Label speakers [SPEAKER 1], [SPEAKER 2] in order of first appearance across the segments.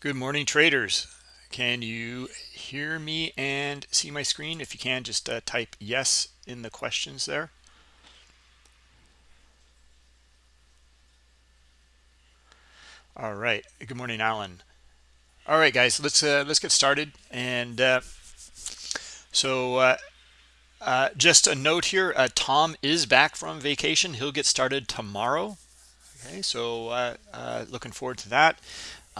[SPEAKER 1] Good morning, traders. Can you hear me and see my screen? If you can, just uh, type yes in the questions there. All right. Good morning, Alan. All right, guys, let's uh, let's get started. And uh, so, uh, uh, just a note here: uh, Tom is back from vacation. He'll get started tomorrow. Okay, so looking forward to that.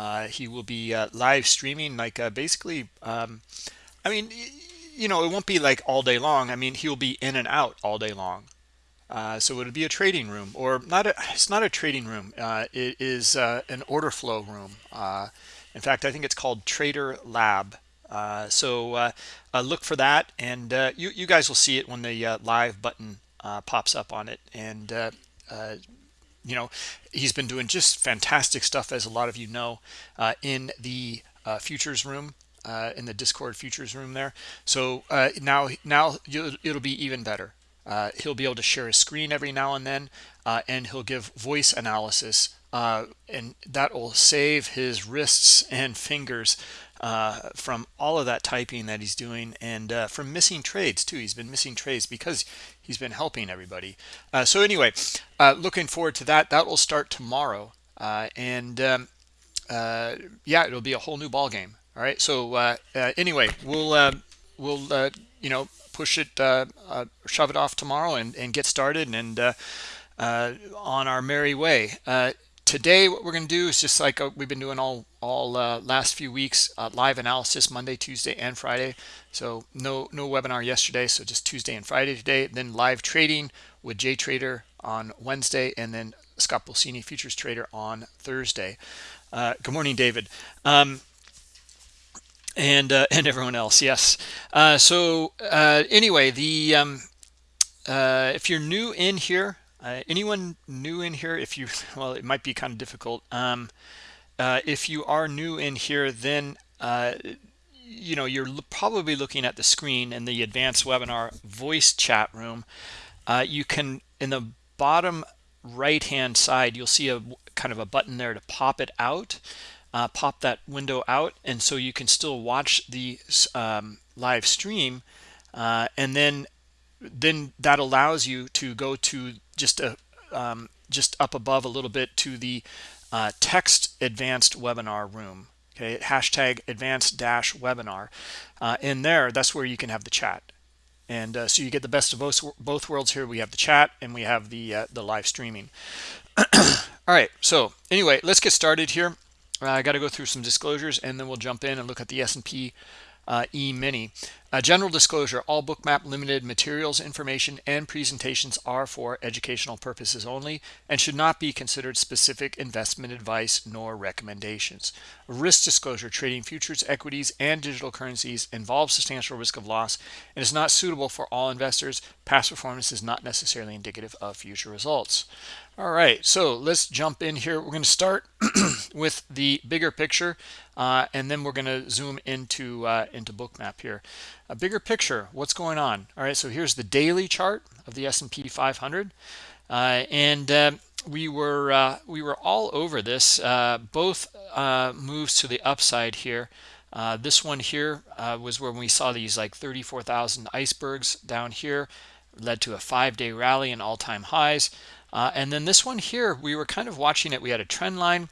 [SPEAKER 1] Uh, he will be uh, live streaming like uh, basically um, i mean you know it won't be like all day long. I mean he'll be in and out all day long. Uh, so it'll be a trading room or not a, it's not a trading room. Uh, it is uh, an order flow room. In fact i think it's called trader lab. So look for that and you, you guys will see it when the live button pops up on it. And you know he's been doing just fantastic stuff as a lot of you know uh, in the uh, futures room uh, in the discord futures room there. So uh, now now it'll be even better. Uh, he'll be able to share a screen every now and then uh, and he'll give voice analysis and that will save his wrists and fingers uh, from all of that typing that he's doing and from missing trades too. He's been missing trades because he's been helping everybody. Uh, so anyway uh, looking forward to that. That will start tomorrow. Uh, and um, uh, yeah it'll be a whole new ball game all right. So anyway we'll we'll you know push it shove it off tomorrow and, and get started and on our merry way today what we're going to do is just like uh, we've been doing all all uh, last few weeks uh, live analysis monday tuesday and friday. So no no webinar yesterday so just tuesday and friday today then live trading with jay trader on wednesday and then scott Pulcini, futures trader on thursday. Uh, good morning david. Um, and uh, and everyone else yes. Uh, so anyway the um, if you're new in here uh, anyone new in here? If you, well, it might be kind of difficult. Um, uh, if you are new in here, then uh, you know you're probably looking at the screen in the advanced webinar voice chat room. Uh, you can in the bottom right hand side, you'll see a kind of a button there to pop it out. Uh, pop that window out and so you can still watch the um, live stream uh, and then then that allows you to go to just a um, just up above a little bit to the uh, text advanced webinar room okay? Hashtag advanced dash webinar. Uh, in there that's where you can have the chat. And uh, so you get the best of both both worlds here. We have the chat and we have the uh, the live streaming. All right so anyway let's get started here. I got to go through some disclosures and then we'll jump in and look at the S&P uh, e-mini uh, general disclosure all bookmap limited materials information and presentations are for educational purposes only and should not be considered specific investment advice nor recommendations. Risk disclosure trading futures equities and digital currencies involves substantial risk of loss and is not suitable for all investors. Past performance is not necessarily indicative of future results. All right so let's jump in here. We're going to start with the bigger picture uh, and then we're going to zoom into uh, into bookmap here a bigger picture what's going on all right so here's the daily chart of the S&P 500 uh, and uh, we were uh, we were all over this uh, both moves to the upside here this one here was where we saw these like 34,000 icebergs down here led to a five-day rally and all-time highs uh, and then this one here, we were kind of watching it. We had a trend line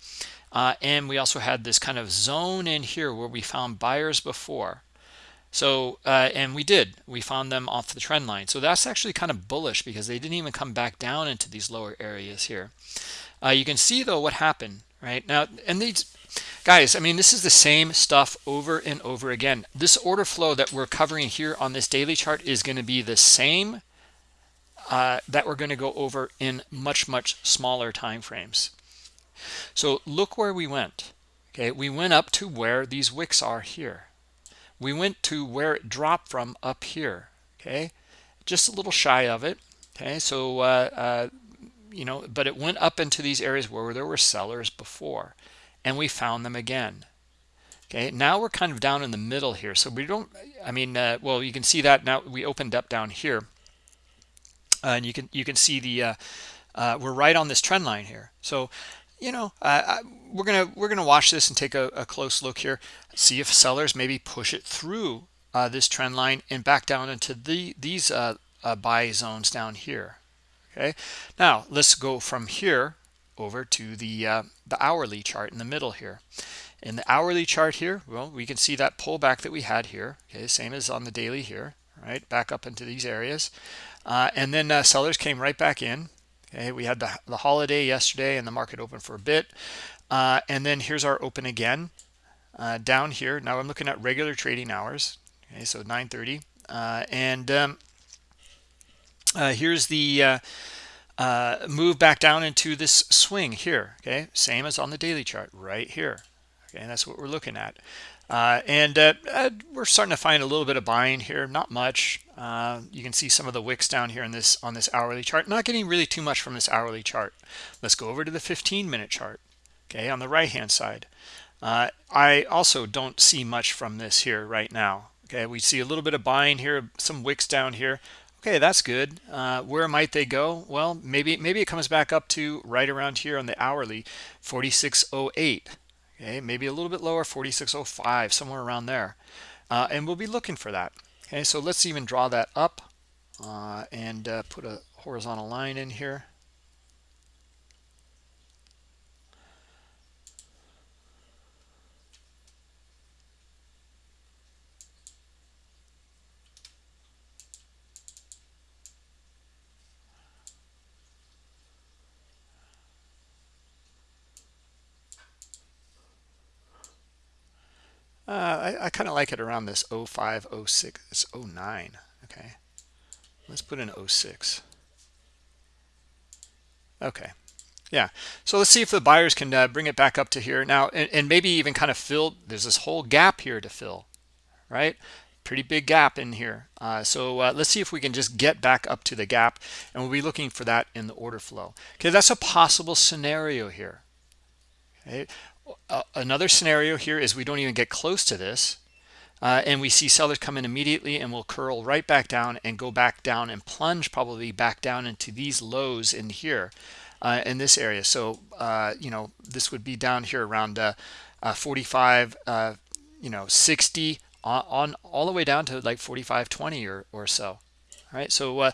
[SPEAKER 1] uh, and we also had this kind of zone in here where we found buyers before. So, uh, and we did, we found them off the trend line. So that's actually kind of bullish because they didn't even come back down into these lower areas here. Uh, you can see though what happened right now. And these guys, I mean, this is the same stuff over and over again. This order flow that we're covering here on this daily chart is going to be the same uh, that we're going to go over in much, much smaller time frames. So look where we went. Okay, we went up to where these wicks are here. We went to where it dropped from up here. Okay, just a little shy of it. Okay, so uh, uh, you know, but it went up into these areas where there were sellers before, and we found them again. Okay, now we're kind of down in the middle here, so we don't. I mean, uh, well, you can see that now we opened up down here uh, and you can you can see the uh, uh, we're right on this trend line here so you know, uh, we're gonna we're gonna watch this and take a, a, close look here, see if sellers maybe push it through uh, this trend line and back down into the these uh, uh, buy zones down here. Okay, now let's go from here over to the uh, the hourly chart in the middle here. In the hourly chart here, well, we can see that pullback that we had here. Okay, same as on the daily here, right? Back up into these areas, uh, and then uh, sellers came right back in. Okay, we had the, the holiday yesterday and the market open for a bit. Uh, and then here's our open again uh, down here. Now I'm looking at regular trading hours. Okay, so 9.30. Uh, and um, uh, here's the uh, uh, move back down into this swing here. Okay, same as on the daily chart right here. Okay, and that's what we're looking at. And we're starting to find a little bit of buying here, not much. You can see some of the wicks down here in this on this hourly chart. Not getting really too much from this hourly chart. Let's go over to the 15 minute chart. Okay, on the right hand side. Uh, I also don't see much from this here right now. Okay, we see a little bit of buying here, some wicks down here. Okay, that's good. Uh, where might they go? Well, maybe maybe it comes back up to right around here on the hourly, 4608 okay maybe a little bit lower 4605 somewhere around there uh, and we'll be looking for that okay so let's even draw that up uh, and uh, put a horizontal line in here Uh, I, I kind of like it around this 05, 06, it's 09. Okay, let's put in 06. Okay, yeah. So let's see if the buyers can uh, bring it back up to here now, and, and maybe even kind of fill. There's this whole gap here to fill, right? Pretty big gap in here. Uh, so uh, let's see if we can just get back up to the gap, and we'll be looking for that in the order flow. Okay, that's a possible scenario here. Okay uh, another scenario here is we don't even get close to this uh, and we see sellers come in immediately and we'll curl right back down and go back down and plunge probably back down into these lows in here uh, in this area. So uh, you know this would be down here around uh, uh, 45 you know 60 on, on, all the way down to like 45 20 or, or so. All right so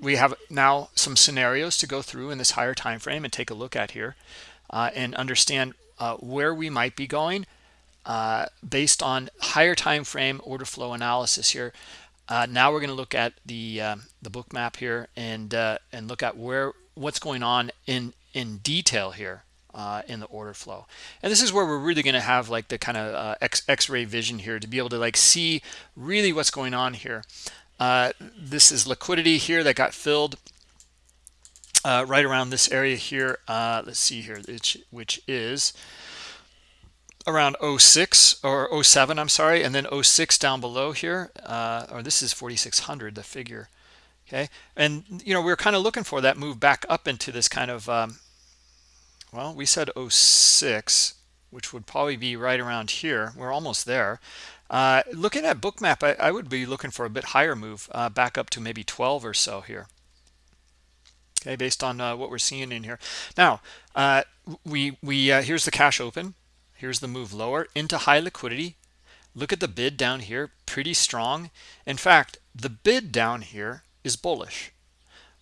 [SPEAKER 1] we have now some scenarios to go through in this higher time frame and take a look at here and understand uh, where we might be going uh, based on higher time frame order flow analysis here. Uh, now we're going to look at the um, the Bookmap here and uh, and look at where what's going on in in detail here uh, in the order flow. And this is where we're really going to have like the kind of X X-ray vision here to be able to like see really what's going on here. this is liquidity here that got filled uh, right around this area here. Uh, let's see here, which, which is around 06 or 07, I'm sorry, and then 06 down below here, uh, or this is 4600, the figure. Okay, and you know we are kind of looking for that move back up into this kind of, um, well, we said 06, which would probably be right around here. We're almost there. Uh, looking at Bookmap, I, I, would be looking for a bit higher move uh, back up to maybe 12 or so here okay based on uh, what we're seeing in here. Now uh, we we uh, here's the cash open. Here's the move lower into high liquidity. Look at the bid down here pretty strong. In fact the bid down here is bullish.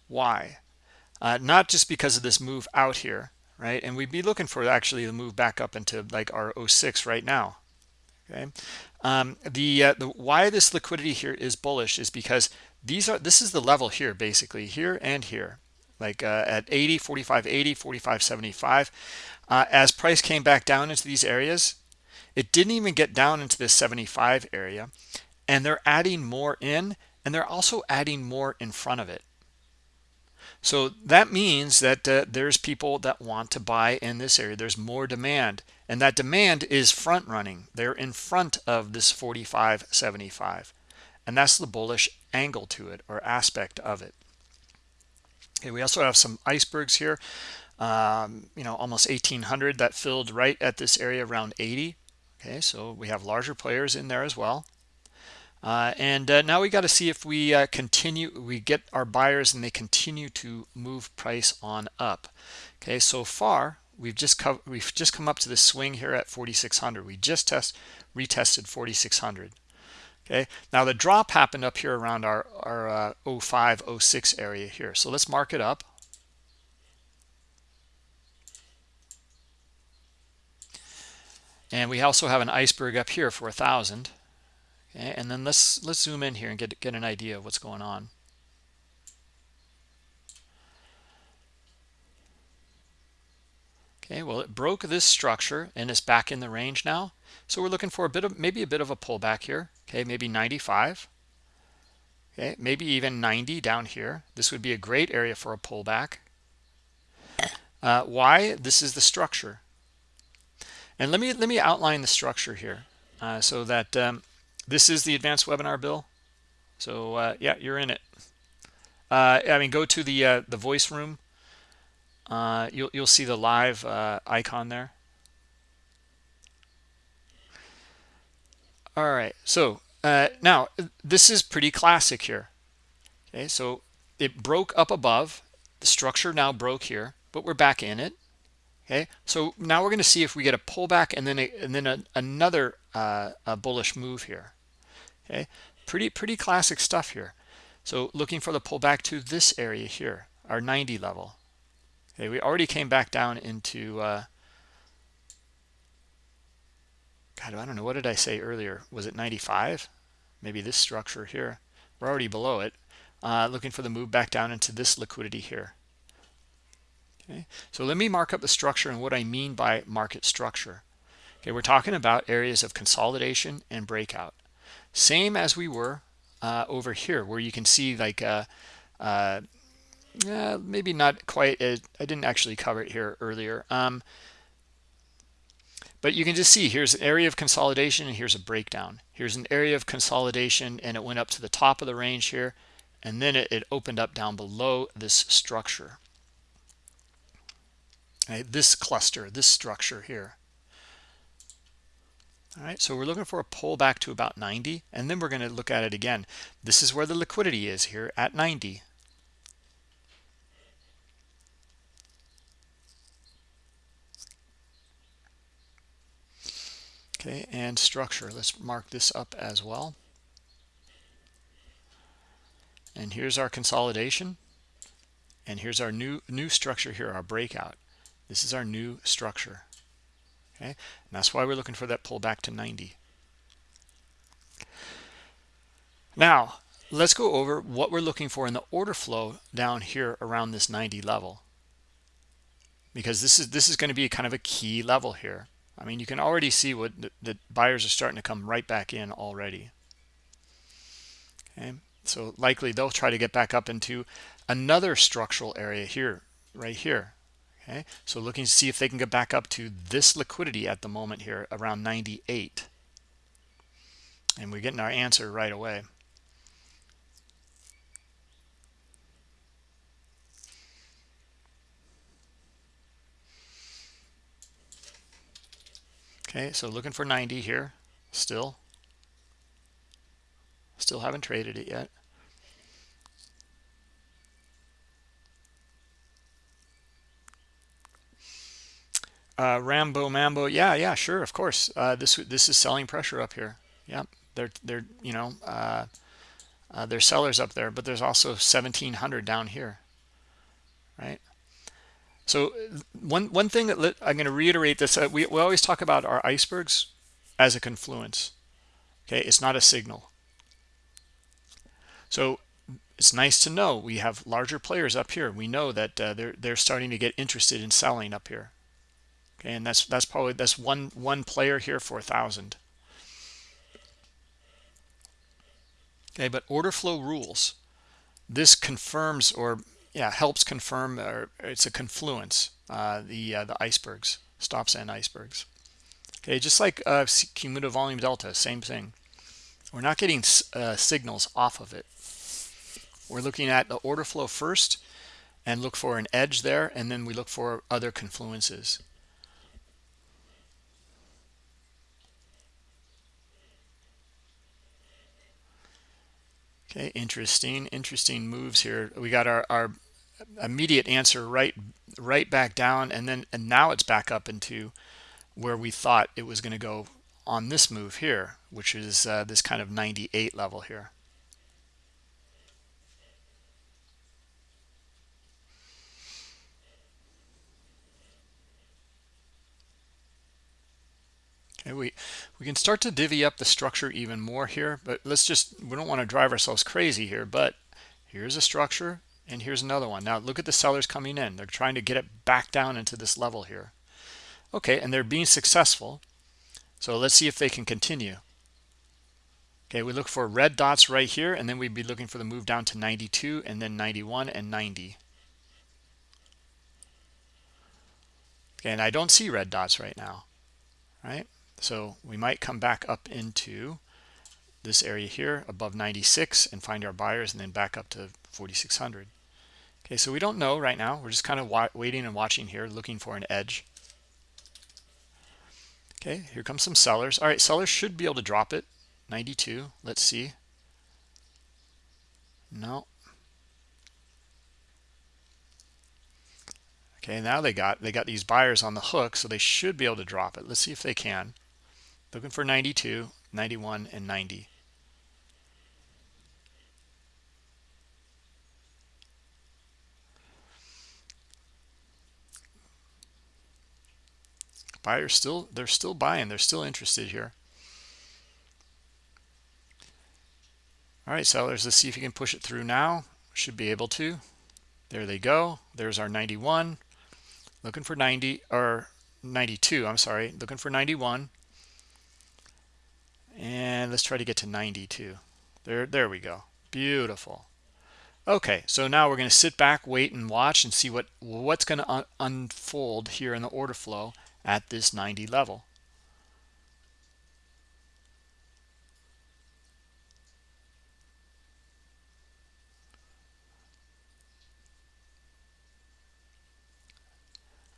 [SPEAKER 1] Why? Uh, not just because of this move out here right? And we'd be looking for actually the move back up into like our 06 right now okay? Um, the uh, the why this liquidity here is bullish is because these are this is the level here basically here and here like uh, at 80 45 80 45 75 uh, as price came back down into these areas it didn't even get down into this 75 area and they're adding more in and they're also adding more in front of it. So that means that uh, there's people that want to buy in this area. There's more demand and that demand is front running. They're in front of this 45 75 and that's the bullish angle to it or aspect of it Okay, we also have some icebergs here. Um, you know, almost 1800 that filled right at this area around 80. Okay, so we have larger players in there as well. Uh, and uh, now we got to see if we uh, continue, we get our buyers and they continue to move price on up. Okay, so far we've just we've just come up to the swing here at 4600 we just test retested 4600 okay? Now the drop happened up here around our our uh, 05 06 area here. So let's mark it up. And we also have an iceberg up here for a thousand okay? And then let's let's zoom in here and get get an idea of what's going on. Okay well it broke this structure and it's back in the range now. So we're looking for a bit of maybe a bit of a pullback here okay maybe 95 okay maybe even 90 down here. This would be a great area for a pullback. Uh, why this is the structure? And let me let me outline the structure here uh, so that um, this is the advanced webinar bill. So uh, yeah you're in it. Uh, I mean go to the uh, the voice room. Uh, you'll, you'll see the live icon there all right. So uh, now this is pretty classic here. Okay so it broke up above. The structure now broke here but we're back in it. Okay so now we're going to see if we get a pullback and then a, and then a, another uh, a bullish move here. Okay pretty pretty classic stuff here. So looking for the pullback to this area here our 90 level. Okay, we already came back down into uh, God, I don't know. What did I say earlier? Was it 95? Maybe this structure here. We're already below it. Uh, looking for the move back down into this liquidity here. Okay, so let me mark up the structure and what I mean by market structure. Okay, we're talking about areas of consolidation and breakout. Same as we were uh, over here, where you can see like uh, uh uh, maybe not quite I didn't actually cover it here earlier um, but you can just see here's an area of consolidation and here's a breakdown. Here's an area of consolidation and it went up to the top of the range here and then it, it opened up down below this structure. Right, this cluster this structure here. All right so we're looking for a pullback to about 90 and then we're going to look at it again. This is where the liquidity is here at 90 okay and structure. Let's mark this up as well. And here's our consolidation. And here's our new new structure here our breakout. This is our new structure. Okay and that's why we're looking for that pullback to 90 now let's go over what we're looking for in the order flow down here around this 90 level. Because this is this is going to be kind of a key level here I mean, you can already see what the, the buyers are starting to come right back in already. Okay, so likely they'll try to get back up into another structural area here, right here. Okay, so looking to see if they can get back up to this liquidity at the moment here around 98. And we're getting our answer right away. Okay, so looking for 90 here still. Still haven't traded it yet. Uh, Rambo Mambo, yeah, yeah, sure, of course. Uh, this this is selling pressure up here. Yep, they're they're you know uh, uh, there's sellers up there, but there's also 1700 down here, right? So one one thing that I'm going to reiterate this: uh, we we always talk about our icebergs as a confluence. Okay, it's not a signal. So it's nice to know we have larger players up here. We know that uh, they're they're starting to get interested in selling up here. Okay, and that's that's probably that's one one player here for a thousand. Okay, but order flow rules. This confirms or yeah helps confirm or it's a confluence uh, the uh, the icebergs stops and icebergs. Okay just like uh, cumulative volume delta same thing. We're not getting uh, signals off of it. We're looking at the order flow first and look for an edge there and then we look for other confluences Okay, interesting, interesting moves here. We got our, our immediate answer right right back down and then and now it's back up into where we thought it was going to go on this move here which is uh, this kind of 98 level here We we can start to divvy up the structure even more here, but let's just we don't want to drive ourselves crazy here. But here's a structure, and here's another one. Now look at the sellers coming in; they're trying to get it back down into this level here. Okay, and they're being successful. So let's see if they can continue. Okay, we look for red dots right here, and then we'd be looking for the move down to 92, and then 91 and 90. Okay, and I don't see red dots right now, right? So we might come back up into this area here above 96 and find our buyers and then back up to 4600 okay so we don't know right now. We're just kind of waiting and watching here looking for an edge. Okay here comes some sellers. All right sellers should be able to drop it. 92 let's see. No. Okay now they got they got these buyers on the hook so they should be able to drop it. Let's see if they can looking for 92 91 and 90 buyers still they're still buying they're still interested here. All right sellers let's see if you can push it through now. Should be able to. There they go. There's our 91 looking for 90 or 92 i'm sorry. Looking for 91 and let's try to get to 92 there there we go. Beautiful. Okay so now we're going to sit back wait and watch and see what what's going to un unfold here in the order flow at this 90 level.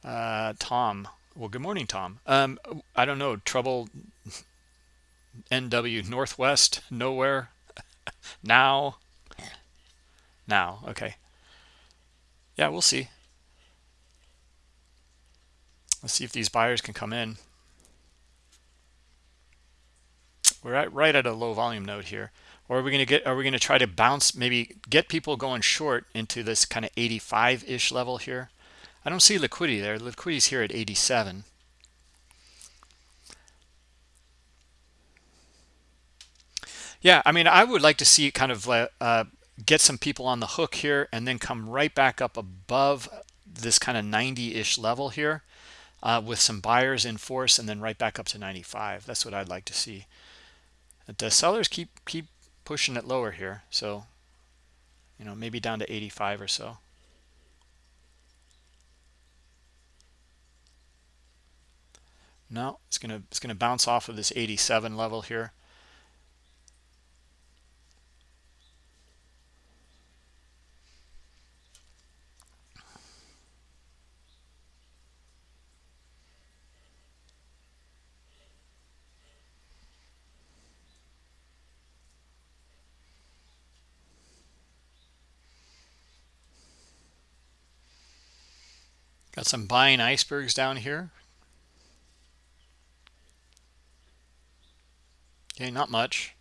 [SPEAKER 1] Uh, Tom. Well good morning Tom. Um, I don't know trouble NW Northwest nowhere. Now. Now okay. Yeah we'll see. Let's see if these buyers can come in. We're at right at a low volume node here. Or are we going to get are we going to try to bounce maybe get people going short into this kind of 85 ish level here? I don't see liquidity there. Liquidity's here at 87 Yeah, I mean, I would like to see kind of uh, uh, get some people on the hook here and then come right back up above this kind of 90-ish level here uh, with some buyers in force and then right back up to 95. That's what I'd like to see. The sellers keep keep pushing it lower here, so you know maybe down to 85 or so. No, it's gonna it's gonna bounce off of this 87 level here. Got some buying icebergs down here. Okay, not much.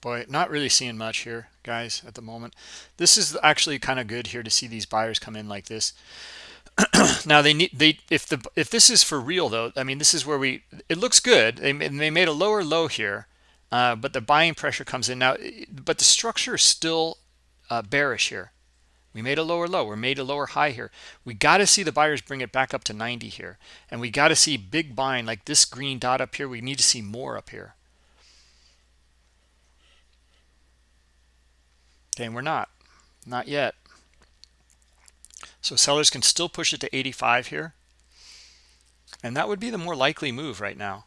[SPEAKER 1] Boy, not really seeing much here, guys, at the moment. This is actually kind of good here to see these buyers come in like this. now they need they if the if this is for real though, I mean this is where we it looks good. They they made a lower low here uh, but the buying pressure comes in. Now but the structure is still uh, bearish here. We made a lower low. We made a lower high here. We got to see the buyers bring it back up to 90 here. And we got to see big buying like this green dot up here. We need to see more up here. Okay and we're not. Not yet. So sellers can still push it to 85 here. And that would be the more likely move right now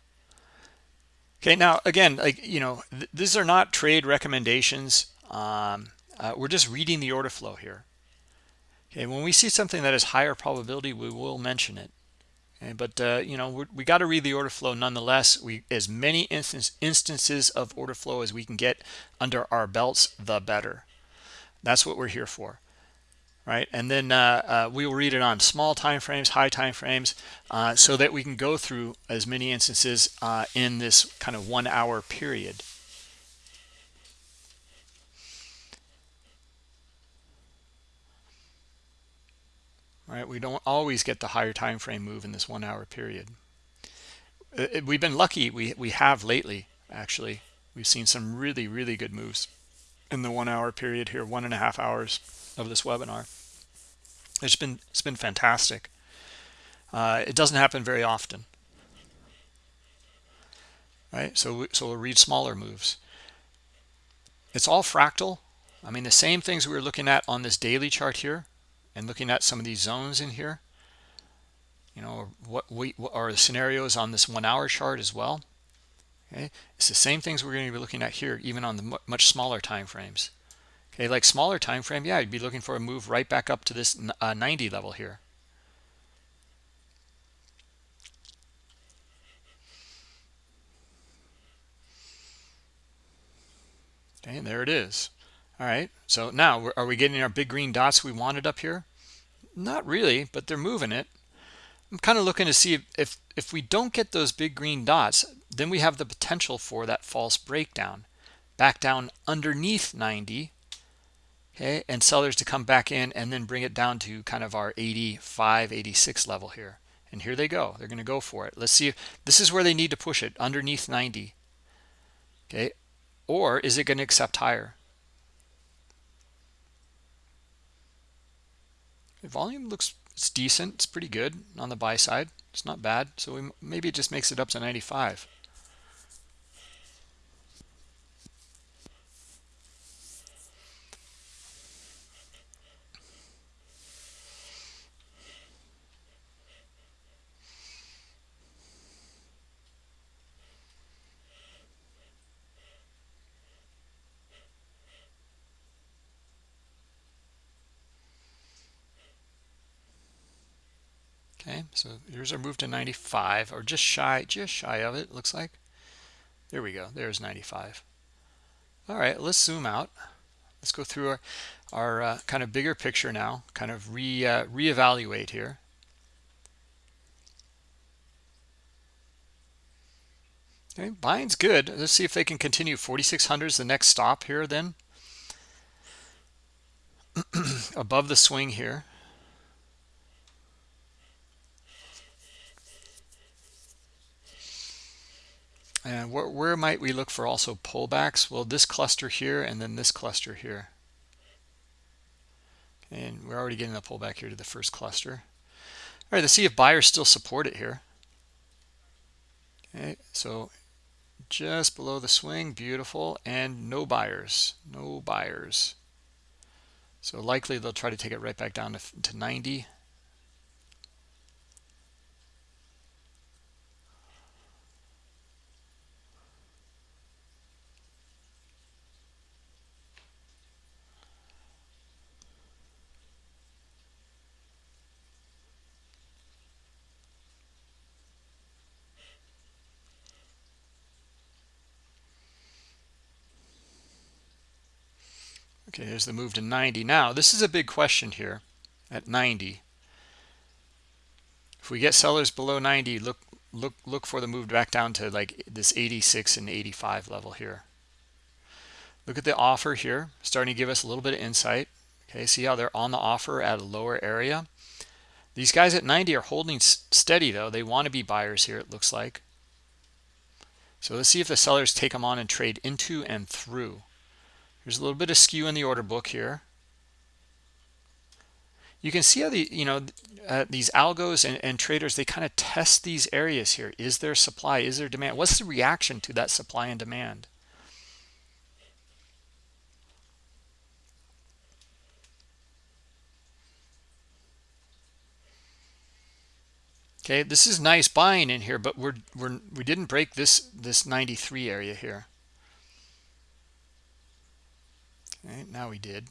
[SPEAKER 1] Okay, now again, like you know, th these are not trade recommendations. Um, uh, we're just reading the order flow here. Okay, when we see something that is higher probability, we will mention it. Okay, but uh, you know we got to read the order flow nonetheless. We as many instance, instances of order flow as we can get under our belts, the better. That's what we're here for, right? And then uh, uh, we will read it on small time frames, high time frames, uh, so that we can go through as many instances uh, in this kind of one hour period. right? We don't always get the higher time frame move in this one hour period. Uh, uh, we've been lucky. We, we have lately, actually. We've seen some really, really good moves in the one hour period here, one and a half hours of this webinar. It's been, it's been fantastic. Uh, it doesn't happen very often, right? So, so we'll read smaller moves. It's all fractal. I mean, the same things we were looking at on this daily chart here and looking at some of these zones in here you know what we what are the scenarios on this one hour chart as well okay it's the same things we're going to be looking at here even on the much smaller time frames okay like smaller time frame yeah you'd be looking for a move right back up to this uh, 90 level here okay and there it is all right, so now are we getting our big green dots we wanted up here? Not really, but they're moving it. I'm kind of looking to see if, if, if we don't get those big green dots, then we have the potential for that false breakdown. Back down underneath 90, okay, and sellers to come back in and then bring it down to kind of our 85, 86 level here. And here they go. They're going to go for it. Let's see if this is where they need to push it underneath 90. Okay. Or is it going to accept higher? The volume looks it's decent. It's pretty good on the buy side. It's not bad. So we, maybe it just makes it up to 95. Okay, so here's our move to 95 or just shy, just shy of it, looks like. There we go. There's 95. All right, let's zoom out. Let's go through our, our uh, kind of bigger picture now, kind of re uh, reevaluate here. Okay, buying's good. Let's see if they can continue. 4,600 is the next stop here then. Above the swing here. And where, where might we look for also pullbacks? Well, this cluster here and then this cluster here. And we're already getting a pullback here to the first cluster. All right, let's see if buyers still support it here. Okay, so just below the swing, beautiful, and no buyers, no buyers. So likely they'll try to take it right back down to, to 90. Okay, here's the move to 90. Now, this is a big question here at 90. If we get sellers below 90, look look look for the move back down to like this 86 and 85 level here. Look at the offer here, starting to give us a little bit of insight. Okay, see how they're on the offer at a lower area. These guys at 90 are holding steady though. They want to be buyers here, it looks like. So let's see if the sellers take them on and trade into and through. There's a little bit of skew in the order book here. You can see how the you know uh, these algos and, and traders they kind of test these areas here. Is there supply? Is there demand? What's the reaction to that supply and demand? Okay, this is nice buying in here, but we're we're we didn't break this this 93 area here. Okay, now we did.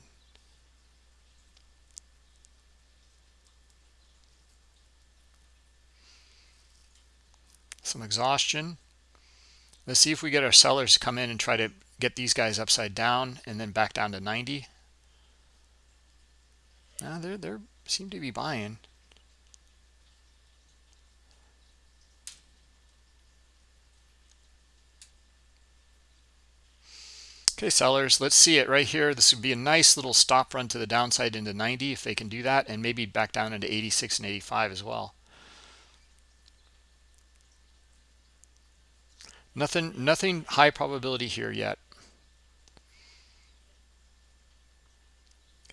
[SPEAKER 1] some exhaustion. Let's see if we get our sellers to come in and try to get these guys upside down and then back down to 90 now they're they seem to be buying Okay, sellers, let's see it right here. This would be a nice little stop run to the downside into 90 if they can do that, and maybe back down into 86 and 85 as well. Nothing, nothing high probability here yet.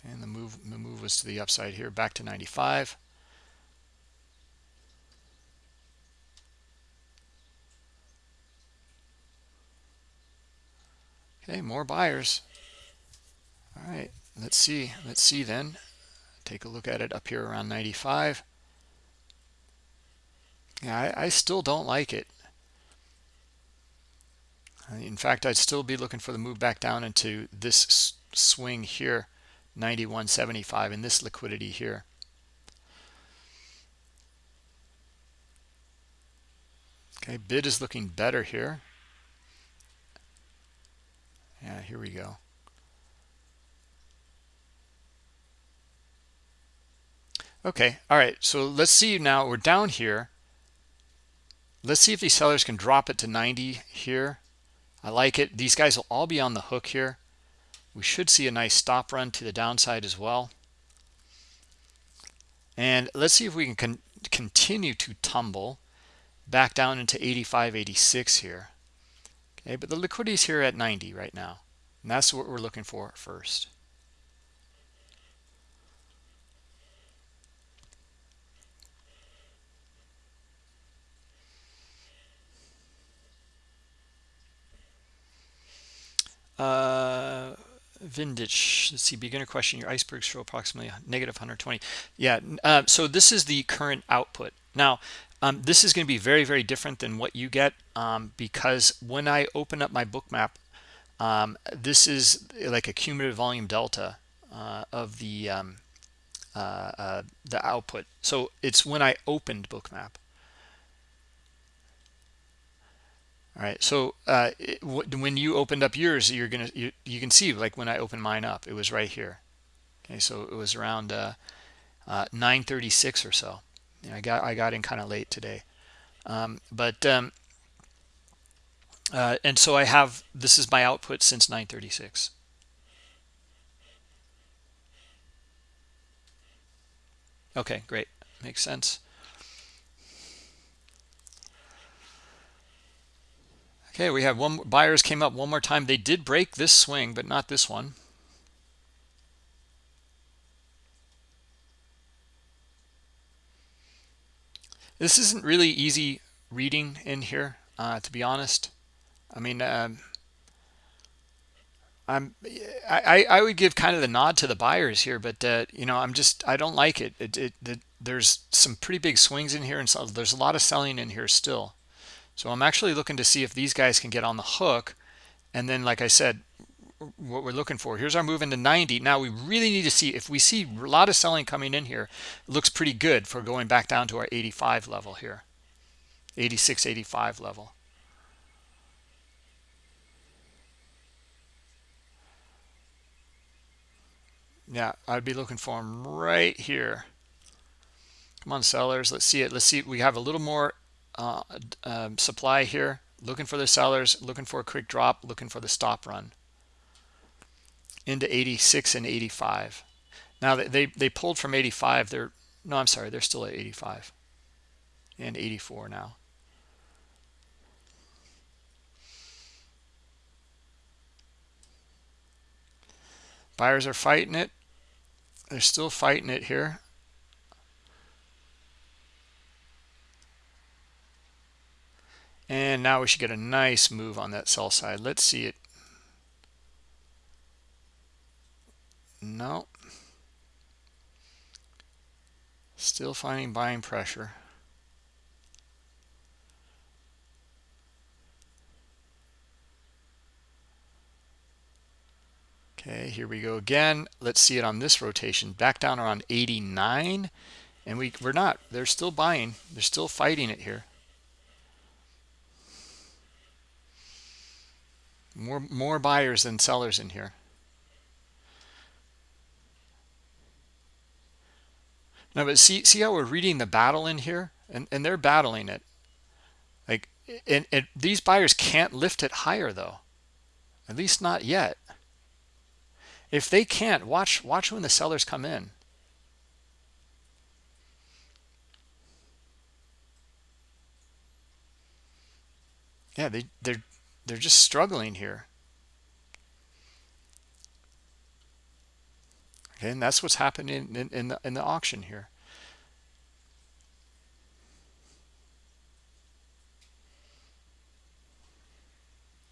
[SPEAKER 1] And the move, the move was to the upside here, back to 95. Okay, more buyers. All right, let's see. Let's see then. Take a look at it up here around 95. Yeah, I, I still don't like it. In fact, I'd still be looking for the move back down into this swing here, 91.75, and this liquidity here. Okay, bid is looking better here. Yeah, here we go. Okay, all right, so let's see now, we're down here. Let's see if these sellers can drop it to 90 here. I like it. These guys will all be on the hook here. We should see a nice stop run to the downside as well. And let's see if we can con continue to tumble back down into 85, 86 here. Okay, but the liquidity is here at 90 right now. And that's what we're looking for first. Uh, Vindich, let's see, beginner question, your icebergs show approximately negative 120. Yeah, uh, so this is the current output. Now, um, this is going to be very, very different than what you get um, because when I open up my bookmap, um, this is like a cumulative volume delta uh, of the um, uh, uh, the output. So it's when I opened bookmap. All right, so uh, it, when you opened up yours, you're gonna you, you can see like when I opened mine up, it was right here. Okay, so it was around uh, uh, 9:36 or so. Yeah, I got I got in kind of late today, um, but um, uh, and so I have this is my output since 936. Okay, great. Makes sense. Okay, we have one buyers came up one more time. They did break this swing, but not this one. This isn't really easy reading in here, uh, to be honest. I mean, um, I'm I, I would give kind of the nod to the buyers here, but uh, you know I'm just I don't like it. It, it, it. There's some pretty big swings in here, and so there's a lot of selling in here still. So I'm actually looking to see if these guys can get on the hook, and then like I said, what we're looking for. Here's our move into 90. Now we really need to see if we see a lot of selling coming in here. Looks pretty good for going back down to our 85 level here, 86, 85 level. Yeah, I'd be looking for them right here. Come on, sellers. Let's see it. Let's see. We have a little more uh, um, supply here. Looking for the sellers, looking for a quick drop, looking for the stop run into 86 and 85. Now they they pulled from 85. They're no, I'm sorry, they're still at 85 and 84 now. Buyers are fighting it. They're still fighting it here. And now we should get a nice move on that sell side. Let's see it. No. Still finding buying pressure. Okay, here we go again. Let's see it on this rotation. Back down around 89. And we, we're not. They're still buying. They're still fighting it here. More, more buyers than sellers in here. No but see see how we're reading the battle in here? And and they're battling it. Like and, and these buyers can't lift it higher though. At least not yet. If they can't watch watch when the sellers come in. Yeah they they're they're just struggling here okay and that's what's happening in, in the in the auction here.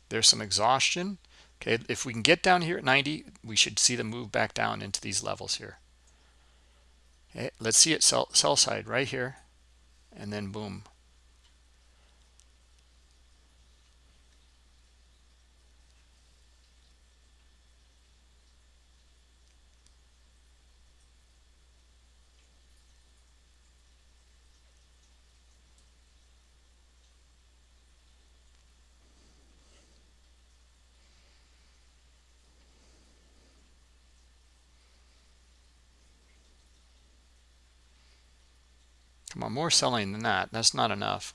[SPEAKER 1] There's some exhaustion. Okay if we can get down here at 90 we should see the move back down into these levels here. Okay let's see it sell, sell side right here and then boom Come on, more selling than that. That's not enough.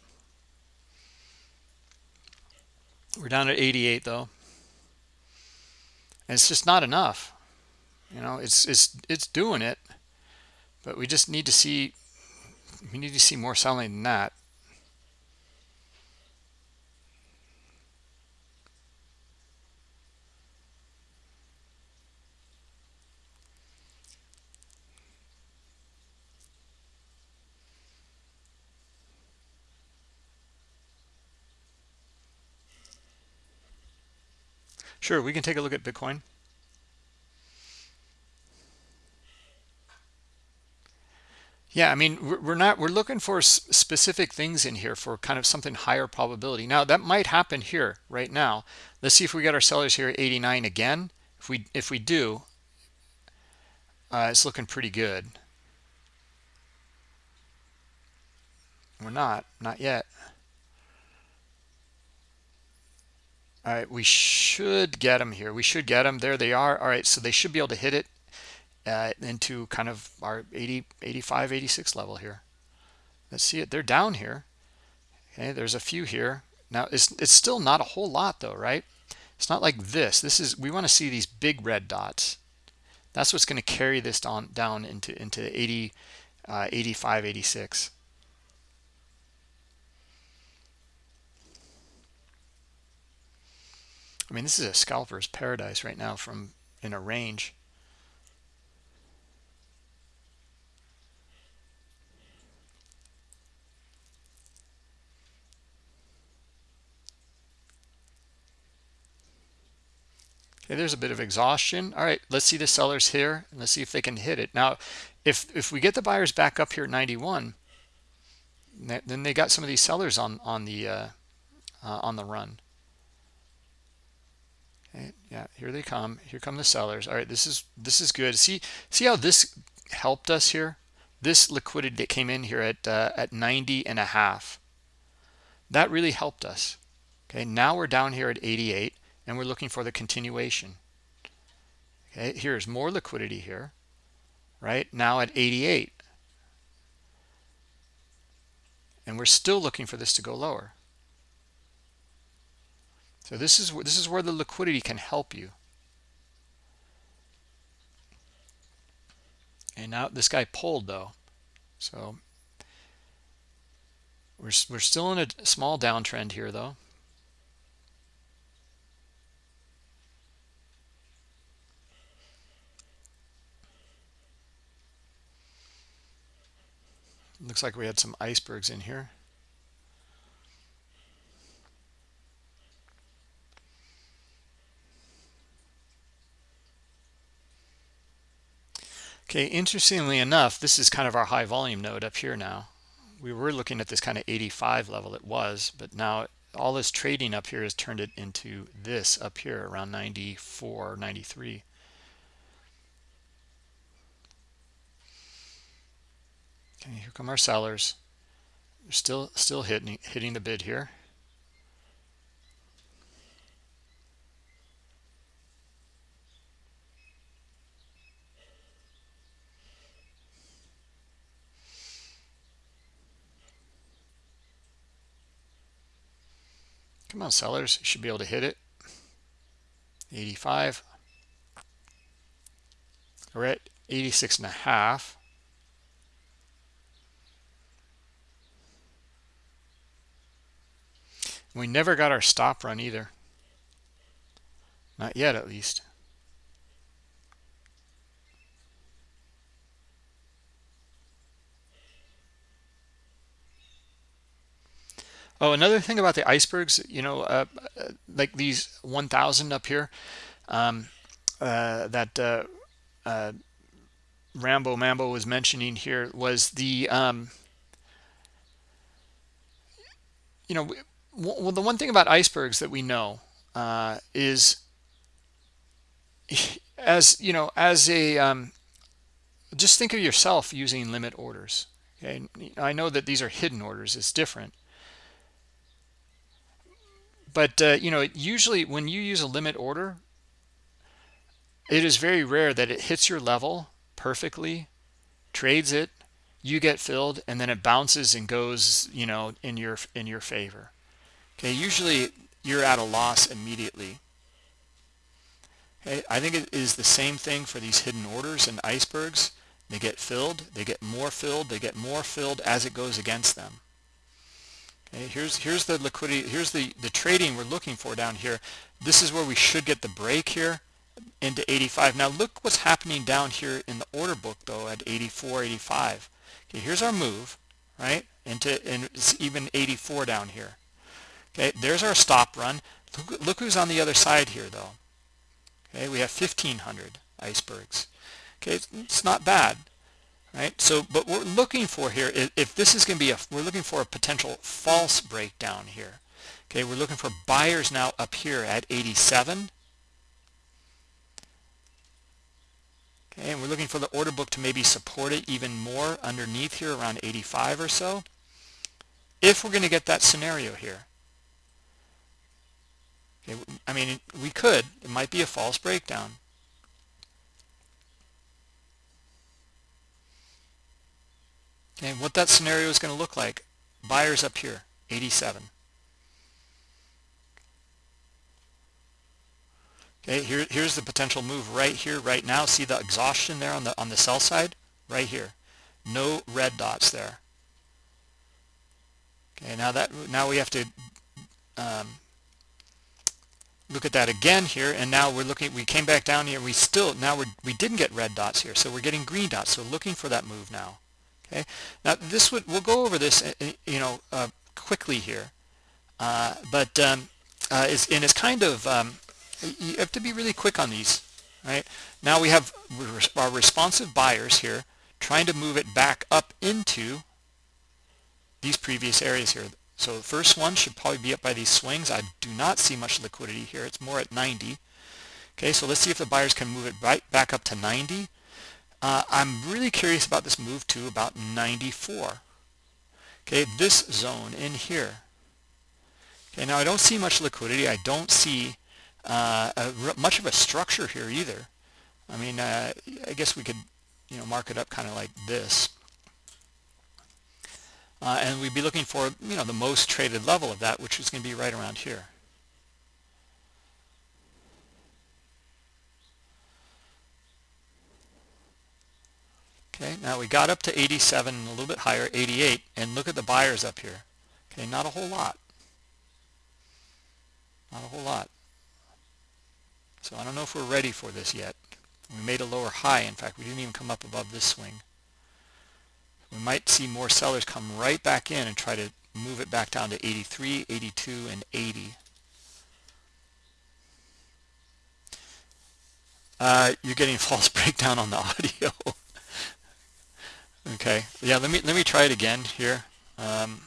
[SPEAKER 1] We're down at 88 though. And it's just not enough. You know, it's it's it's doing it, but we just need to see we need to see more selling than that. Sure, we can take a look at Bitcoin. Yeah, I mean, we're not, we're looking for specific things in here for kind of something higher probability. Now, that might happen here right now. Let's see if we get our sellers here at 89 again. If we, if we do, uh, it's looking pretty good. We're not, not yet. All right, we should get them here. We should get them. There they are. All right, so they should be able to hit it uh, into kind of our 80, 85, 86 level here. Let's see it. They're down here. Okay, there's a few here. Now, it's, it's still not a whole lot though, right? It's not like this. This is, we want to see these big red dots. That's what's going to carry this down, down into, into 80, uh, 85, 86. I mean, this is a scalper's paradise right now from in a range. Okay, there's a bit of exhaustion. All right, let's see the sellers here. And let's see if they can hit it. Now, if if we get the buyers back up here at 91, then they got some of these sellers on on the uh, uh, on the run. Okay, yeah, here they come. Here come the sellers. All right, this is this is good. See see how this helped us here? This liquidity that came in here at uh, at 90 and a half. That really helped us. Okay, now we're down here at 88 and we're looking for the continuation. Okay, here's more liquidity here, right? Now at 88. And we're still looking for this to go lower. So this is this is where the liquidity can help you. And now this guy pulled though. So we're we're still in a small downtrend here though. Looks like we had some icebergs in here. Okay, interestingly enough, this is kind of our high volume node up here now. We were looking at this kind of 85 level it was, but now all this trading up here has turned it into this up here around 94, 93. Okay, here come our sellers. They're still still hitting hitting the bid here. Come on sellers. You should be able to hit it. 85 we're at 86 and a half. We never got our stop run either. Not yet at least Oh, another thing about the icebergs, you know, uh, like these 1,000 up here, um, uh, that uh, uh, Rambo Mambo was mentioning here was the, um, you know, well, the one thing about icebergs that we know uh, is, as you know, as a, um, just think of yourself using limit orders. Okay, I know that these are hidden orders; it's different but uh, you know usually when you use a limit order it is very rare that it hits your level perfectly trades it you get filled and then it bounces and goes you know in your in your favor. Okay usually you're at a loss immediately. Okay i think it is the same thing for these hidden orders and icebergs. They get filled they get more filled they get more filled as it goes against them Okay, here's here's the liquidity. Here's the the trading we're looking for down here. This is where we should get the break here into 85. Now look what's happening down here in the order book though at 84, 85. Okay, here's our move, right? Into and it's even 84 down here. Okay, there's our stop run. Look, look who's on the other side here though. Okay, we have 1500 icebergs. Okay, it's, it's not bad right? So but we're looking for here if this is going to be a we're looking for a potential false breakdown here. Okay we're looking for buyers now up here at 87 okay and we're looking for the order book to maybe support it even more underneath here around 85 or so. If we're going to get that scenario here. Okay I mean we could it might be a false breakdown Okay, what that scenario is going to look like. Buyers up here, 87. Okay, here, here's the potential move right here, right now. See the exhaustion there on the on the sell side? Right here. No red dots there. Okay, now that now we have to um, look at that again here, and now we're looking. We came back down here. We still now we we didn't get red dots here, so we're getting green dots. So looking for that move now. Okay, now this would we'll go over this uh, uh, you know uh, quickly here, uh, but um, uh, and it's kind of um, you have to be really quick on these, right? Now we have our responsive buyers here trying to move it back up into these previous areas here. So the first one should probably be up by these swings. I do not see much liquidity here. It's more at 90. Okay, so let's see if the buyers can move it right back up to 90. Uh, I'm really curious about this move to about 94. Okay, this zone in here. Okay, now I don't see much liquidity. I don't see uh, a, much of a structure here either. I mean, uh, I guess we could, you know, mark it up kind of like this. Uh, and we'd be looking for, you know, the most traded level of that, which is going to be right around here. Okay, now we got up to 87 and a little bit higher, 88, and look at the buyers up here. Okay, not a whole lot. Not a whole lot. So I don't know if we're ready for this yet. We made a lower high. In fact, we didn't even come up above this swing. We might see more sellers come right back in and try to move it back down to 83, 82, and 80. Uh, you're getting false breakdown on the audio. Okay, yeah, let me let me try it again here. Um,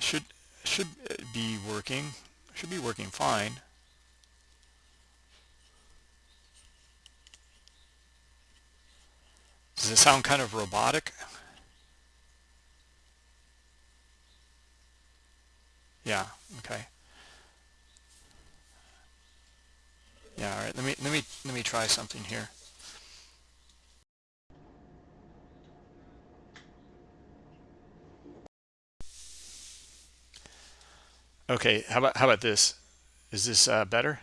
[SPEAKER 1] should should be working. Should be working fine. Does it sound kind of robotic? Yeah, okay. Yeah, all right. Let me let me let me try something here. Okay, how about how about this? Is this uh, better?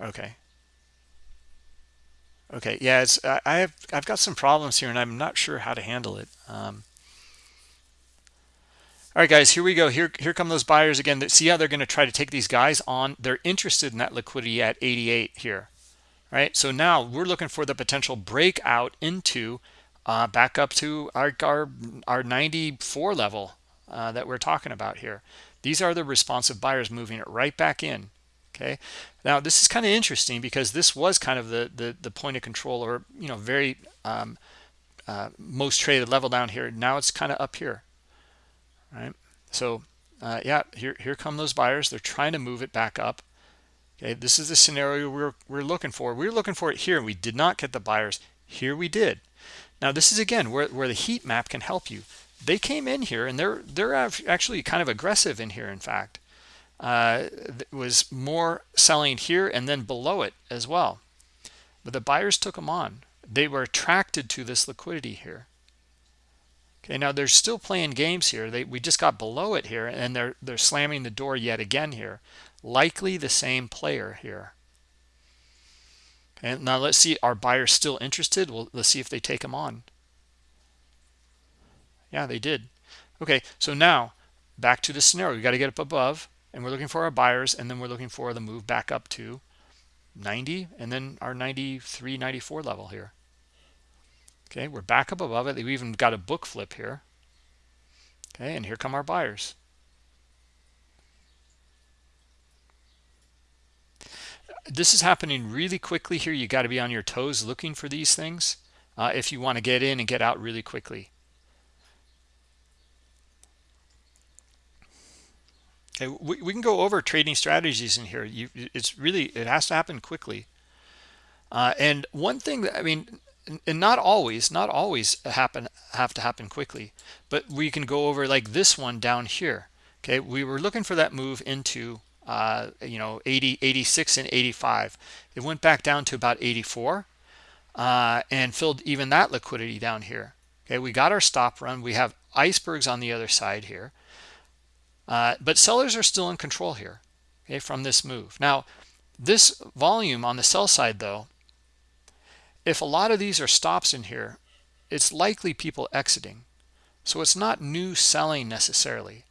[SPEAKER 1] Okay. Okay, yeah, it's I have I've got some problems here, and I'm not sure how to handle it. Um, all right, guys, here we go. Here here come those buyers again. See how they're going to try to take these guys on. They're interested in that liquidity at 88 here, right? So now we're looking for the potential breakout into uh, back up to our our, our 94 level uh, that we're talking about here. These are the responsive buyers moving it right back in okay? Now this is kind of interesting because this was kind of the the, the point of control or you know very um, uh, most traded level down here. Now it's kind of up here right? So uh, yeah here here come those buyers. They're trying to move it back up okay? This is the scenario we're we're looking for. We are looking for it here we did not get the buyers. Here we did now this is again where, where the heat map can help you they came in here and they're they're actually kind of aggressive in here in fact uh, was more selling here and then below it as well. But the buyers took them on. They were attracted to this liquidity here. Okay, now they're still playing games here. They we just got below it here, and they're they're slamming the door yet again here. Likely the same player here. Okay, now let's see. Are buyers still interested? Well, let's see if they take them on. Yeah, they did. Okay, so now back to the scenario. We got to get up above and we're looking for our buyers and then we're looking for the move back up to 90 and then our 93 94 level here okay we're back up above it we even got a book flip here okay and here come our buyers this is happening really quickly here you got to be on your toes looking for these things uh, if you want to get in and get out really quickly Okay, we, we can go over trading strategies in here. You, it's really it has to happen quickly. Uh, and one thing that I mean, and not always, not always happen have to happen quickly, but we can go over like this one down here. Okay, we were looking for that move into uh, you know 80, 86, and 85. It went back down to about 84 uh, and filled even that liquidity down here. Okay, we got our stop run. We have icebergs on the other side here. Uh, but sellers are still in control here okay, from this move. Now, this volume on the sell side, though, if a lot of these are stops in here, it's likely people exiting. So it's not new selling necessarily.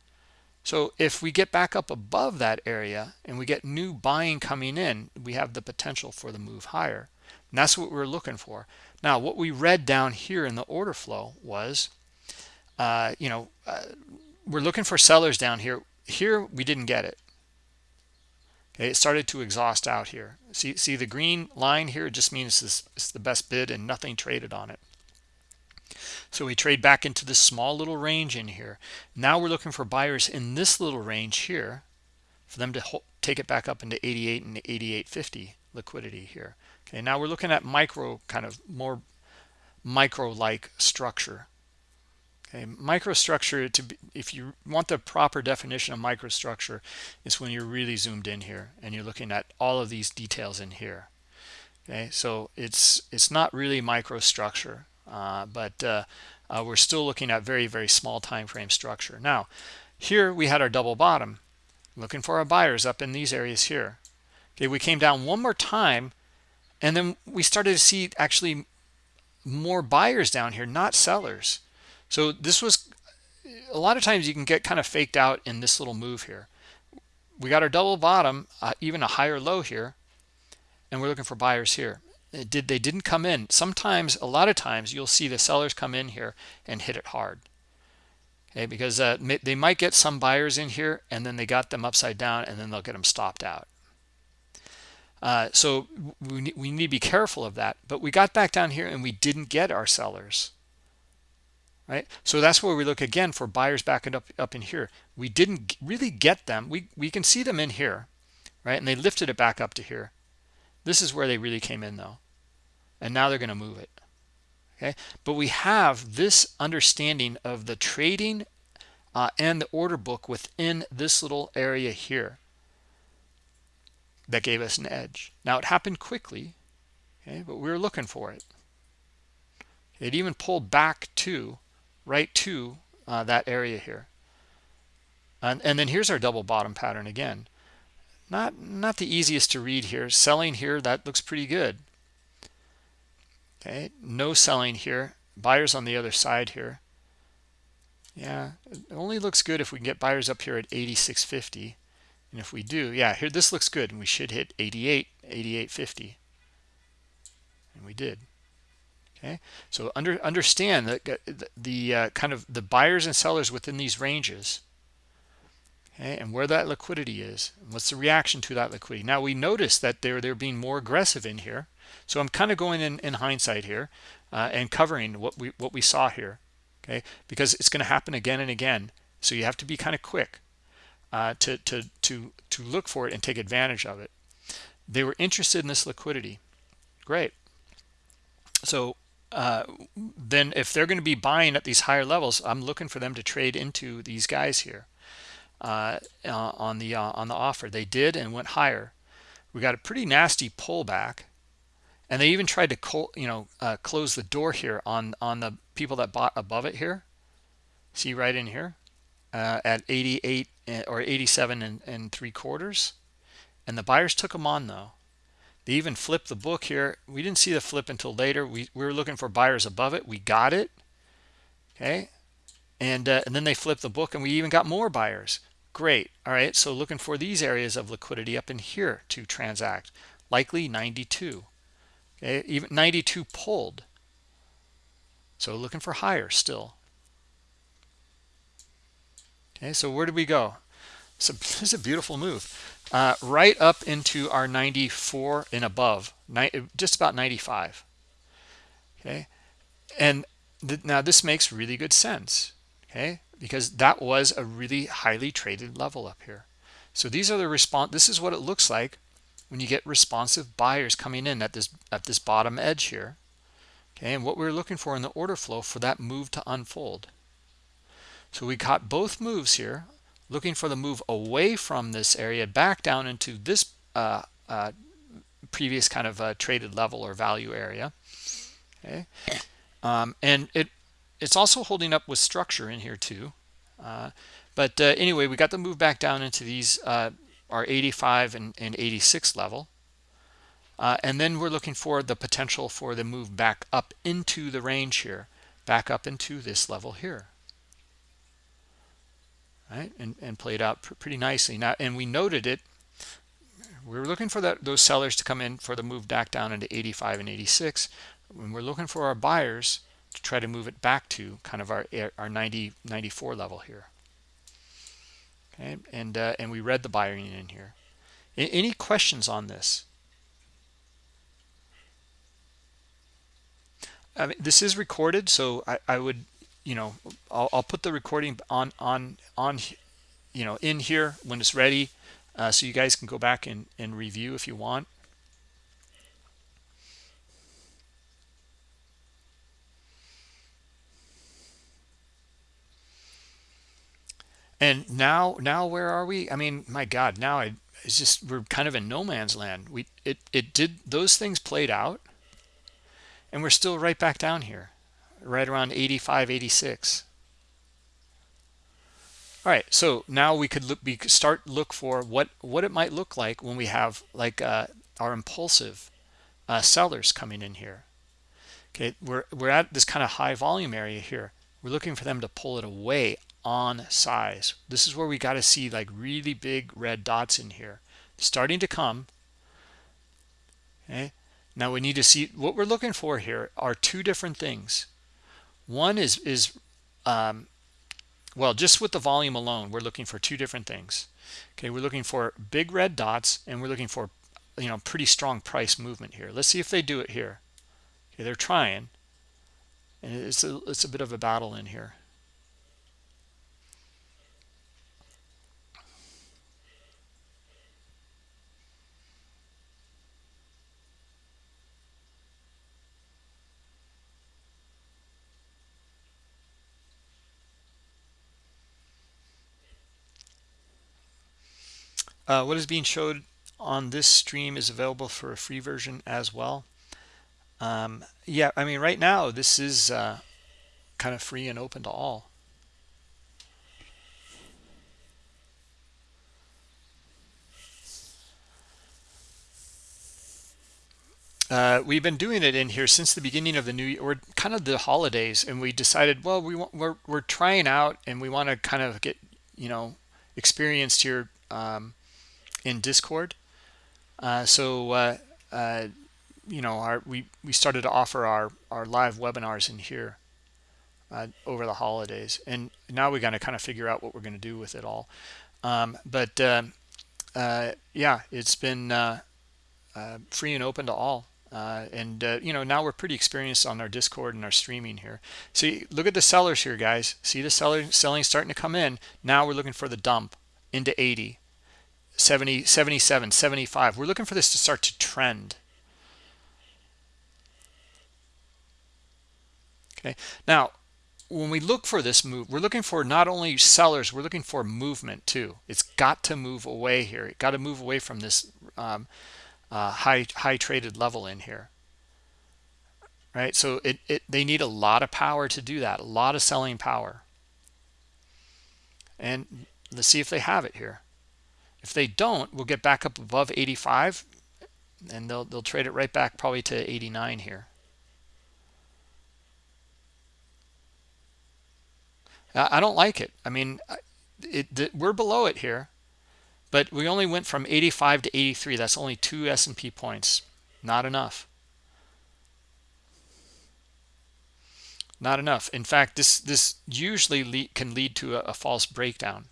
[SPEAKER 1] So if we get back up above that area and we get new buying coming in, we have the potential for the move higher. And that's what we're looking for. Now, what we read down here in the order flow was, uh, you know, uh, we're looking for sellers down here. Here, we didn't get it. Okay, it started to exhaust out here. See, see the green line here just means this is the best bid and nothing traded on it. So we trade back into this small little range in here. Now we're looking for buyers in this little range here for them to take it back up into 88 and 88.50 liquidity here. Okay, now we're looking at micro kind of more micro-like structure. Okay, microstructure to be, if you want the proper definition of microstructure, is when you're really zoomed in here and you're looking at all of these details in here. Okay, so it's it's not really microstructure, but uh, uh, we're still looking at very very small time frame structure. Now, here we had our double bottom, looking for our buyers up in these areas here. Okay, we came down one more time, and then we started to see actually more buyers down here, not sellers. So this was a lot of times you can get kind of faked out in this little move here. We got our double bottom, uh, even a higher low here, and we're looking for buyers here. It did they didn't come in. Sometimes, a lot of times, you'll see the sellers come in here and hit it hard. Okay, because uh, they might get some buyers in here, and then they got them upside down, and then they'll get them stopped out. Uh, so we, we need to be careful of that. But we got back down here, and we didn't get our sellers right so that's where we look again for buyers backing up up in here we didn't really get them we we can see them in here right and they lifted it back up to here this is where they really came in though and now they're going to move it okay? But we have this understanding of the trading uh, and the order book within this little area here that gave us an edge. Now it happened quickly okay but we were looking for it. It even pulled back to right to uh, that area here. And, and then here's our double bottom pattern again. Not not the easiest to read here. Selling here that looks pretty good okay no selling here. Buyers on the other side here. Yeah it only looks good if we can get buyers up here at 86.50 and if we do yeah here this looks good and we should hit 88 88.50 and we did. Okay so under understand that the, the uh, kind of the buyers and sellers within these ranges okay and where that liquidity is what's the reaction to that liquidity. Now we notice that they're they're being more aggressive in here so i'm kind of going in in hindsight here uh, and covering what we what we saw here okay because it's going to happen again and again so you have to be kind of quick uh, to to to to look for it and take advantage of it they were interested in this liquidity great so uh, then if they're going to be buying at these higher levels i'm looking for them to trade into these guys here uh, uh, on the uh, on the offer. They did and went higher. We got a pretty nasty pullback, and they even tried to you know uh, close the door here on on the people that bought above it here. See right in here uh, at 88 eh, or 87 and, and three quarters, and the buyers took them on though. They even flipped the book here. We didn't see the flip until later. We, we were looking for buyers above it. We got it. Okay. And, uh, and then they flipped the book and we even got more buyers. Great. All right. So looking for these areas of liquidity up in here to transact. Likely 92. Okay. Even 92 pulled. So looking for higher still. Okay. So where did we go? So this is a beautiful move. Uh, right up into our 94 and above, just about 95. Okay. And th now this makes really good sense. Okay because that was a really highly traded level up here so these are the response this is what it looks like when you get responsive buyers coming in at this at this bottom edge here okay and what we're looking for in the order flow for that move to unfold. So we caught both moves here looking for the move away from this area back down into this uh, uh, previous kind of uh, traded level or value area okay? Um, and it it's also holding up with structure in here too uh, but uh, anyway we got the move back down into these our 85 and, and 86 level. Uh, and then we're looking for the potential for the move back up into the range here back up into this level here. Right? And, and played out pr pretty nicely. Now and we noted it we are looking for that those sellers to come in for the move back down into 85 and 86 when we're looking for our buyers to try to move it back to kind of our our 90 94 level here okay and uh, and we read the buying in here. Any questions on this? I mean, this is recorded so I, I would you know I'll, I'll put the recording on on on you know in here when it's ready uh, so you guys can go back and, and review if you want and now now where are we? I mean my god now I, it's just we're kind of in no man's land. We it it did those things played out and we're still right back down here right around 85 86 all right so now we could look we could start look for what what it might look like when we have like uh, our impulsive uh, sellers coming in here. Okay we're we're at this kind of high volume area here. We're looking for them to pull it away on size. This is where we got to see like really big red dots in here. Starting to come. Okay? Now we need to see what we're looking for here are two different things. One is is um, well just with the volume alone we're looking for two different things. Okay? We're looking for big red dots and we're looking for you know pretty strong price movement here. Let's see if they do it here. Okay? They're trying. And it's a, it's a bit of a battle in here Uh, what is being showed on this stream is available for a free version as well. Um, yeah, I mean, right now, this is uh, kind of free and open to all. Uh, we've been doing it in here since the beginning of the new year, or kind of the holidays, and we decided, well, we want, we're, we're trying out, and we want to kind of get, you know, experienced here um, in discord. Uh, so uh, uh, you know our we we started to offer our our live webinars in here uh, over the holidays. And now we got to kind of figure out what we're going to do with it all. Um, but um, yeah it's been free and open to all. Uh, and uh, you know now we're pretty experienced on our discord and our streaming here. See look at the sellers here guys. See the seller selling starting to come in. Now we're looking for the dump into 80 70 77 75 we're looking for this to start to trend. Okay. Now when we look for this move we're looking for not only sellers we're looking for movement too. It's got to move away here. It got to move away from this um, uh, high high traded level in here. Right? So it, it they need a lot of power to do that a lot of selling power. And let's see if they have it here if they don't we'll get back up above 85 and they'll they'll trade it right back probably to 89 here. I don't like it. I mean it, we're below it here but we only went from 85 to 83 that's only two S&P points. Not enough. Not enough. In fact this this usually lead, can lead to a, a, false breakdown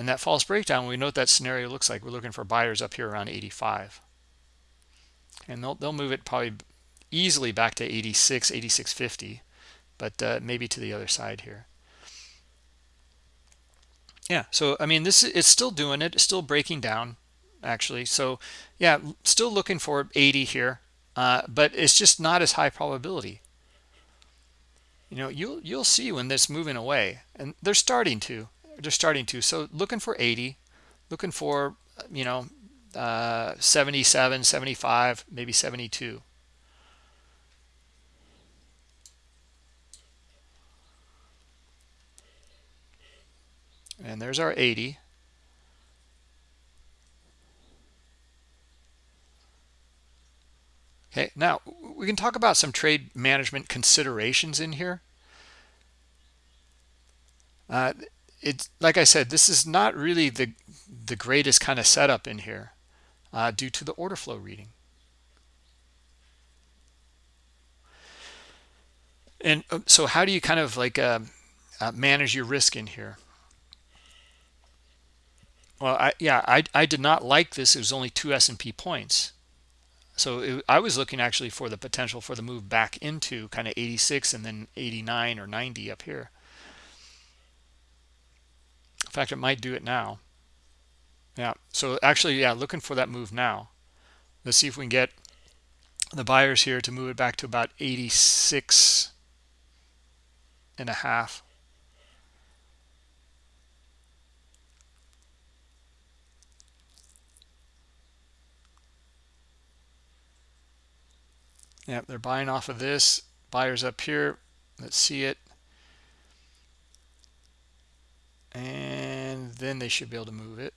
[SPEAKER 1] and that false breakdown we know what that scenario looks like. We're looking for buyers up here around 85 and they'll, they'll move it probably easily back to 86 86.50 but uh, maybe to the other side here. Yeah so i mean this it's still doing it. It's still breaking down actually. So yeah still looking for 80 here uh, but it's just not as high probability. You know you'll you'll see when this moving away and they're starting to they're starting to. So looking for 80 looking for you know uh, 77 75 maybe 72 and there's our 80 okay now we can talk about some trade management considerations in here. Uh, it's like I said this is not really the the greatest kind of setup in here uh, due to the order flow reading and uh, so how do you kind of like uh, uh, manage your risk in here well, I, yeah, I, I did not like this. It was only two S&P points. So it, I was looking actually for the potential for the move back into kind of 86 and then 89 or 90 up here. In fact, it might do it now. Yeah, so actually, yeah, looking for that move now. Let's see if we can get the buyers here to move it back to about 86 and a half. Yep, they're buying off of this. Buyers up here. Let's see it. And then they should be able to move it.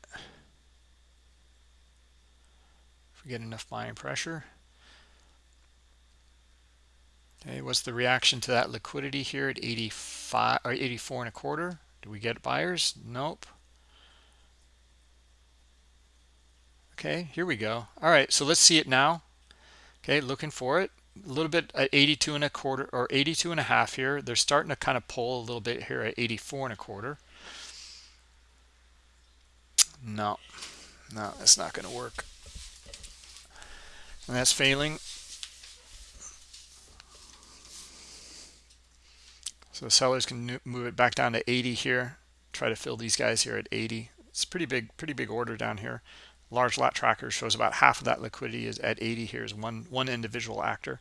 [SPEAKER 1] If we get enough buying pressure. Okay, what's the reaction to that liquidity here at 85 or 84 and a quarter? Do we get buyers? Nope. Okay, here we go. All right, so let's see it now. Okay, looking for it a little bit at 82 and a quarter or 82 and a half here they're starting to kind of pull a little bit here at 84 and a quarter no. No that's not going to work. And that's failing. So sellers can move it back down to 80 here. Try to fill these guys here at 80 it's pretty big pretty big order down here. Large lot tracker shows about half of that liquidity is at 80 here is one one individual actor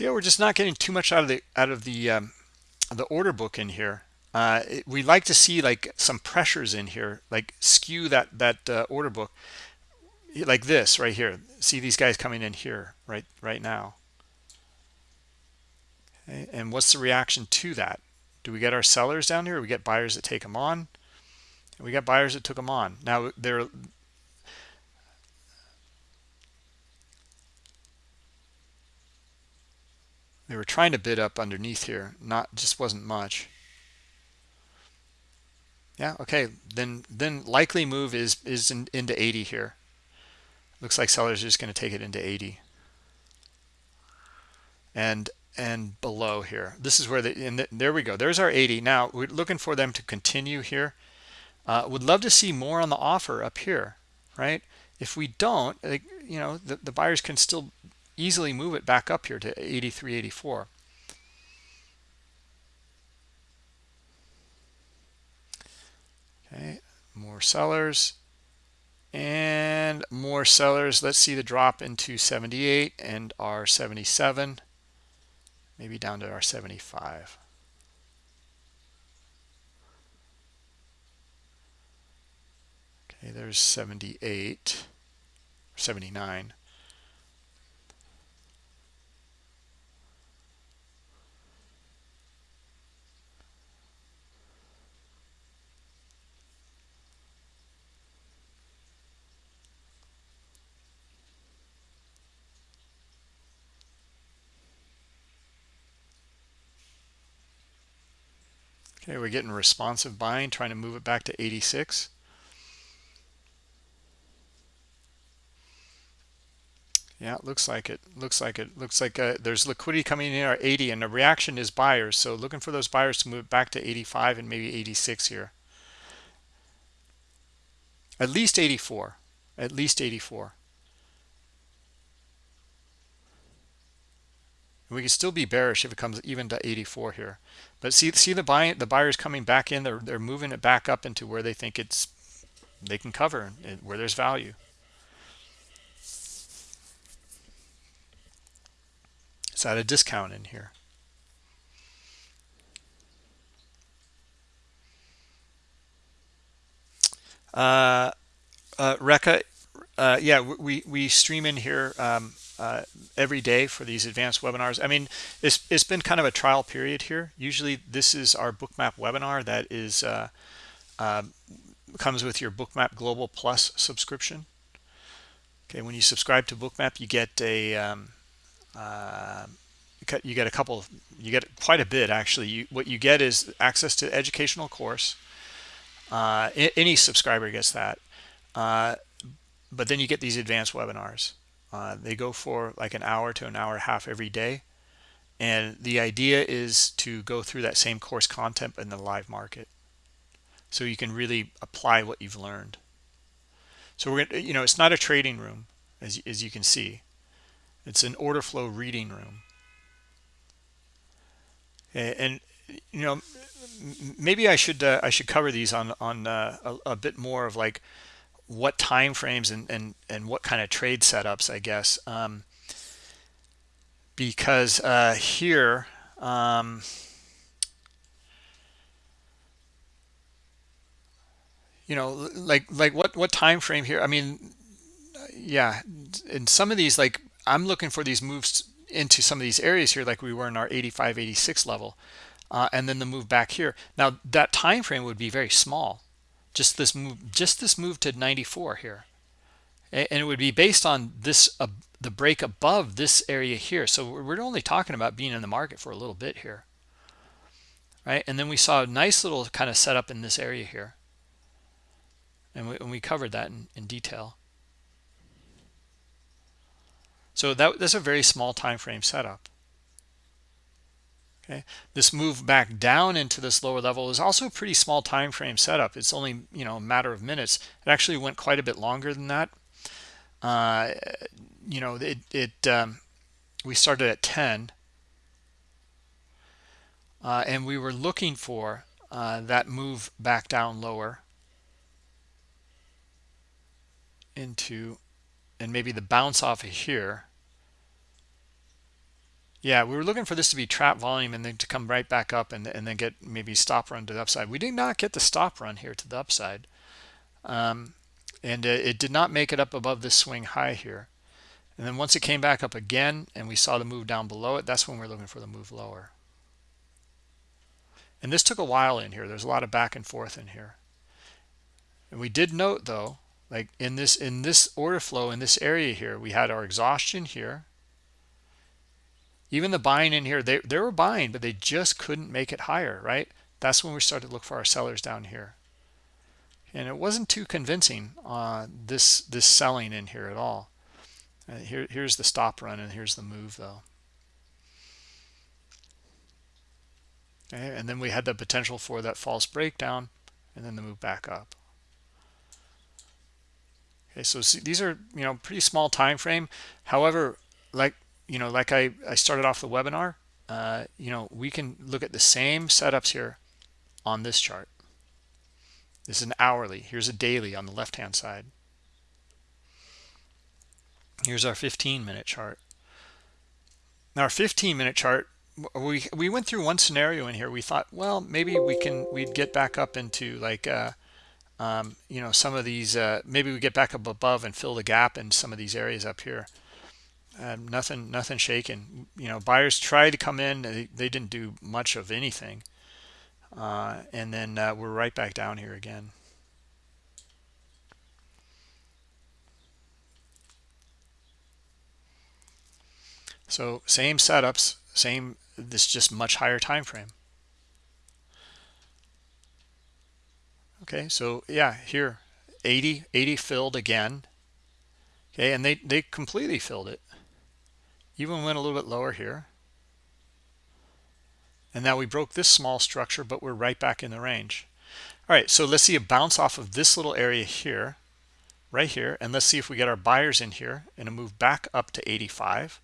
[SPEAKER 1] See, we're just not getting too much out of the out of the um, the order book in here. Uh, it, we like to see like some pressures in here, like skew that that uh, order book like this right here. See these guys coming in here right right now. Okay and what's the reaction to that? Do we get our sellers down here? We get buyers that take them on? We got buyers that took them on. Now they're they were trying to bid up underneath here not just wasn't much. Yeah okay then then likely move is is in, into 80 here. Looks like sellers are just going to take it into 80 and and below here. This is where the and the, there we go. There's our 80 now we're looking for them to continue here. Uh, would love to see more on the offer up here right? If we don't you know the, the buyers can still easily move it back up here to 83.84. okay more sellers. And more sellers. Let's see the drop into 78 and our 77 maybe down to our 75 okay there's 78 79 Okay, we're getting responsive buying, trying to move it back to 86. Yeah, it looks like it. Looks like it. Looks like uh, there's liquidity coming in at 80, and the reaction is buyers. So looking for those buyers to move it back to 85 and maybe 86 here. At least 84. At least 84. We can still be bearish if it comes even to 84 here. But see see the buying the buyers coming back in they're, they're moving it back up into where they think it's they can cover where there's value. It's at a discount in here. Uh, uh Reka, uh, yeah we we stream in here um, uh, every day for these advanced webinars. I mean, it's, it's been kind of a trial period here. Usually this is our bookmap webinar that is uh, uh, comes with your bookmap global plus subscription. Okay, when you subscribe to bookmap, you get a um, uh, you get a couple you get quite a bit actually you, what you get is access to educational course uh, any subscriber gets that uh, but then you get these advanced webinars uh, they go for like an hour to an hour and a half every day. And the idea is to go through that same course content in the live market. So you can really apply what you've learned. So we're going to, you know, it's not a trading room, as, as you can see. It's an order flow reading room. And, and you know, maybe I should uh, I should cover these on on uh, a, a bit more of like what time frames and, and, and what kind of trade setups, I guess. Um, because uh, here, um, you know, like like what what time frame here? I mean, yeah, in some of these, like I'm looking for these moves into some of these areas here, like we were in our 85, 86 level, uh, and then the move back here. Now that time frame would be very small just this move just this move to 94 here. And it would be based on this uh, the break above this area here. So we're only talking about being in the market for a little bit here. Right? And then we saw a nice little kind of setup in this area here. And we, and we covered that in, in detail. So that, that's a very small time frame setup okay? This move back down into this lower level is also a pretty small time frame setup. It's only you know a matter of minutes. It actually went quite a bit longer than that. Uh, you know it, it um, we started at 10 uh, and we were looking for uh, that move back down lower into and maybe the bounce off of here yeah, we were looking for this to be trap volume and then to come right back up and, and then get maybe stop run to the upside. We did not get the stop run here to the upside. Um, and uh, it did not make it up above this swing high here. And then once it came back up again and we saw the move down below it, that's when we're looking for the move lower. and this took a while in here there's a lot of back and forth in here and we did note though like in this in this order flow in this area here we had our exhaustion here even the buying in here they, they were buying but they just couldn't make it higher right? That's when we started to look for our sellers down here. And it wasn't too convincing uh, this this selling in here at all. Uh, here here's the stop run and here's the move though. Okay, and then we had the potential for that false breakdown and then the move back up. Okay so see, these are you know pretty small time frame. However like you know like i i started off the webinar uh, you know we can look at the same setups here on this chart. This is an hourly. Here's a daily on the left hand side. Here's our 15 minute chart. Now our 15 minute chart we we went through one scenario in here. We thought well maybe we can we'd get back up into like uh um, you know some of these uh, maybe we get back up above and fill the gap in some of these areas up here uh, nothing nothing shaking you know buyers tried to come in they, they didn't do much of anything. Uh, and then uh, we're right back down here again. So same setups same this just much higher time frame. Okay so yeah here 80 80 filled again. Okay and they they completely filled it even went a little bit lower here. And now we broke this small structure but we're right back in the range. All right so let's see a bounce off of this little area here right here and let's see if we get our buyers in here and a move back up to 85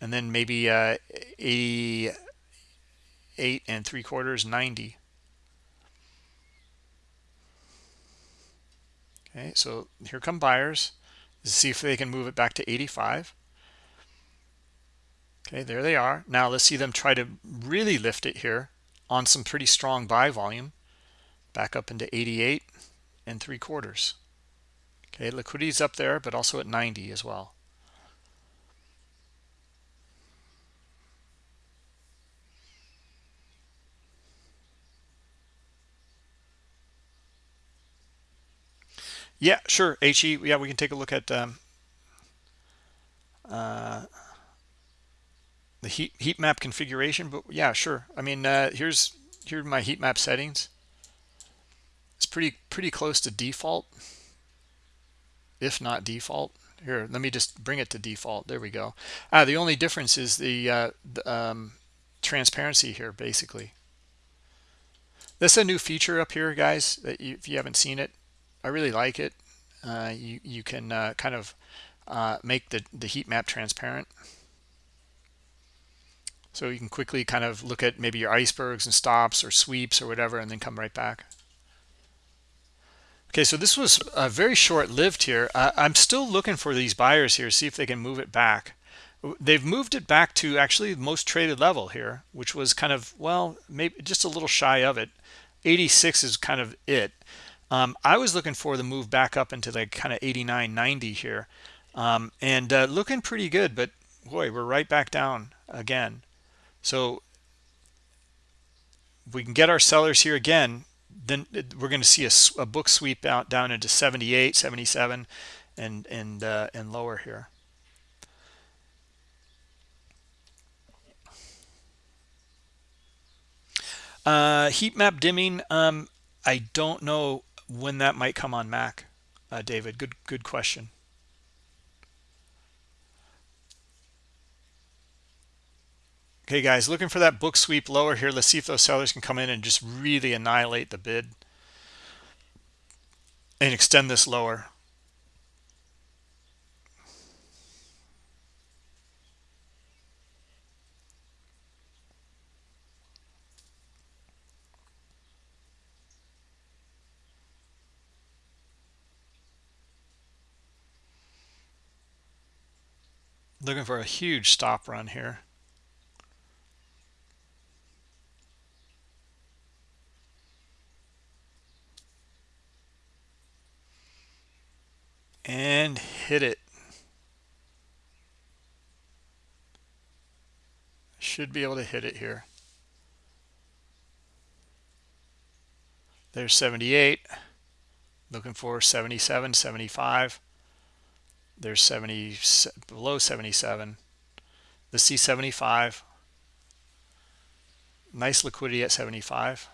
[SPEAKER 1] and then maybe uh 88 and three quarters 90 okay so here come buyers. Let's see if they can move it back to 85 okay there they are. Now let's see them try to really lift it here on some pretty strong buy volume. Back up into 88 and three quarters. Okay liquidity's up there but also at 90 as well. Yeah, sure. HE, yeah, we can take a look at um, uh, the heat heat map configuration. But yeah, sure. I mean, uh, here's here my heat map settings. It's pretty pretty close to default, if not default. Here, let me just bring it to default. There we go. Ah, the only difference is the, uh, the um, transparency here, basically. This is a new feature up here, guys. That you, if you haven't seen it, I really like it. Uh, you, you can uh, kind of uh, make the, the heat map transparent. So you can quickly kind of look at maybe your icebergs and stops or sweeps or whatever and then come right back. Okay, so this was uh, very short-lived here. I'm still looking for these buyers here, see if they can move it back. They've moved it back to actually the most traded level here, which was kind of, well, maybe just a little shy of it. 86 is kind of it. Um, I was looking for the move back up into like kind of 89, 90 here. Um, and uh, looking pretty good, but boy, we're right back down again. So if we can get our sellers here again, then we're going to see a, a, book sweep out down into 78, 77, and and uh, and lower here. Uh, heat map dimming. Um, I don't know when that might come on Mac, uh, David. Good, good question. Okay, guys, looking for that book sweep lower here. Let's see if those sellers can come in and just really annihilate the bid and extend this lower. looking for a huge stop run here and hit it. Should be able to hit it here. There's 78 looking for 77 75 there's 70 below 77 the c75 nice liquidity at 75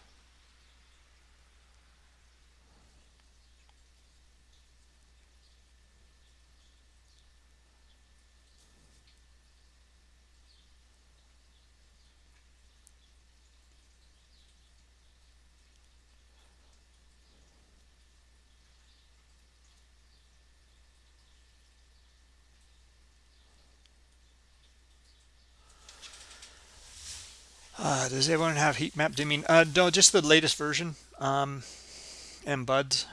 [SPEAKER 1] Does everyone have heat map dimming? Uh, no, just the latest version. Um, and buds.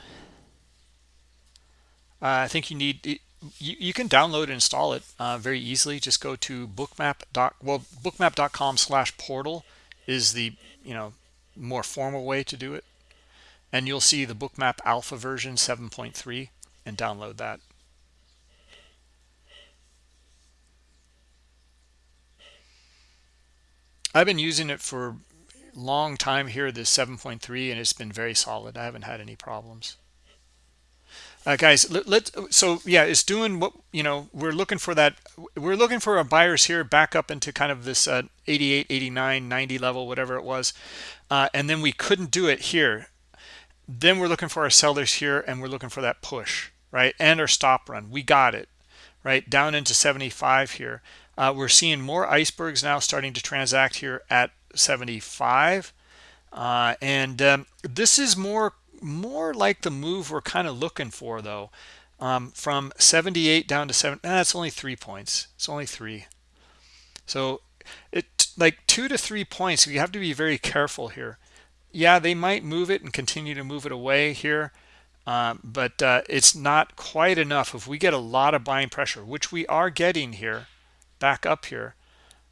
[SPEAKER 1] Uh, I think you need you, you can download and install it uh, very easily. Just go to bookmap. Well, bookmap.com slash portal is the you know more formal way to do it, and you'll see the bookmap alpha version 7.3 and download that. I've been using it for a long time here, this 7.3, and it's been very solid. I haven't had any problems. Uh, guys, let, let so yeah, it's doing what you know. We're looking for that. We're looking for our buyers here back up into kind of this uh, 88, 89, 90 level, whatever it was, uh, and then we couldn't do it here. Then we're looking for our sellers here, and we're looking for that push, right? And our stop run. We got it, right? Down into 75 here. Uh, we're seeing more icebergs now starting to transact here at 75. Uh, and um, this is more more like the move we're kind of looking for though. Um, from 78 down to 7, that's only three points. It's only three. So it like two to three points, you have to be very careful here. Yeah, they might move it and continue to move it away here. Um, but uh, it's not quite enough. If we get a lot of buying pressure, which we are getting here, back up here,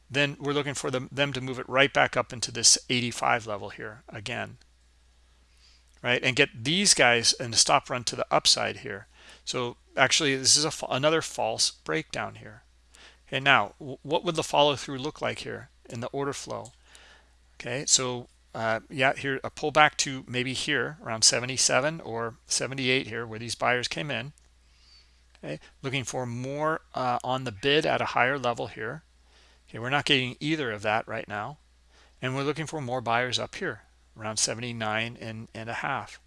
[SPEAKER 1] then we're looking for them, them to move it right back up into this 85 level here again. Right, and get these guys and stop run to the upside here. So actually, this is a, another false breakdown here. Okay, now what would the follow through look like here in the order flow? Okay, so uh, yeah, here a pullback to maybe here around 77 or 78 here where these buyers came in okay looking for more uh, on the bid at a higher level here. Okay we're not getting either of that right now. And we're looking for more buyers up here around 79 and, and a half.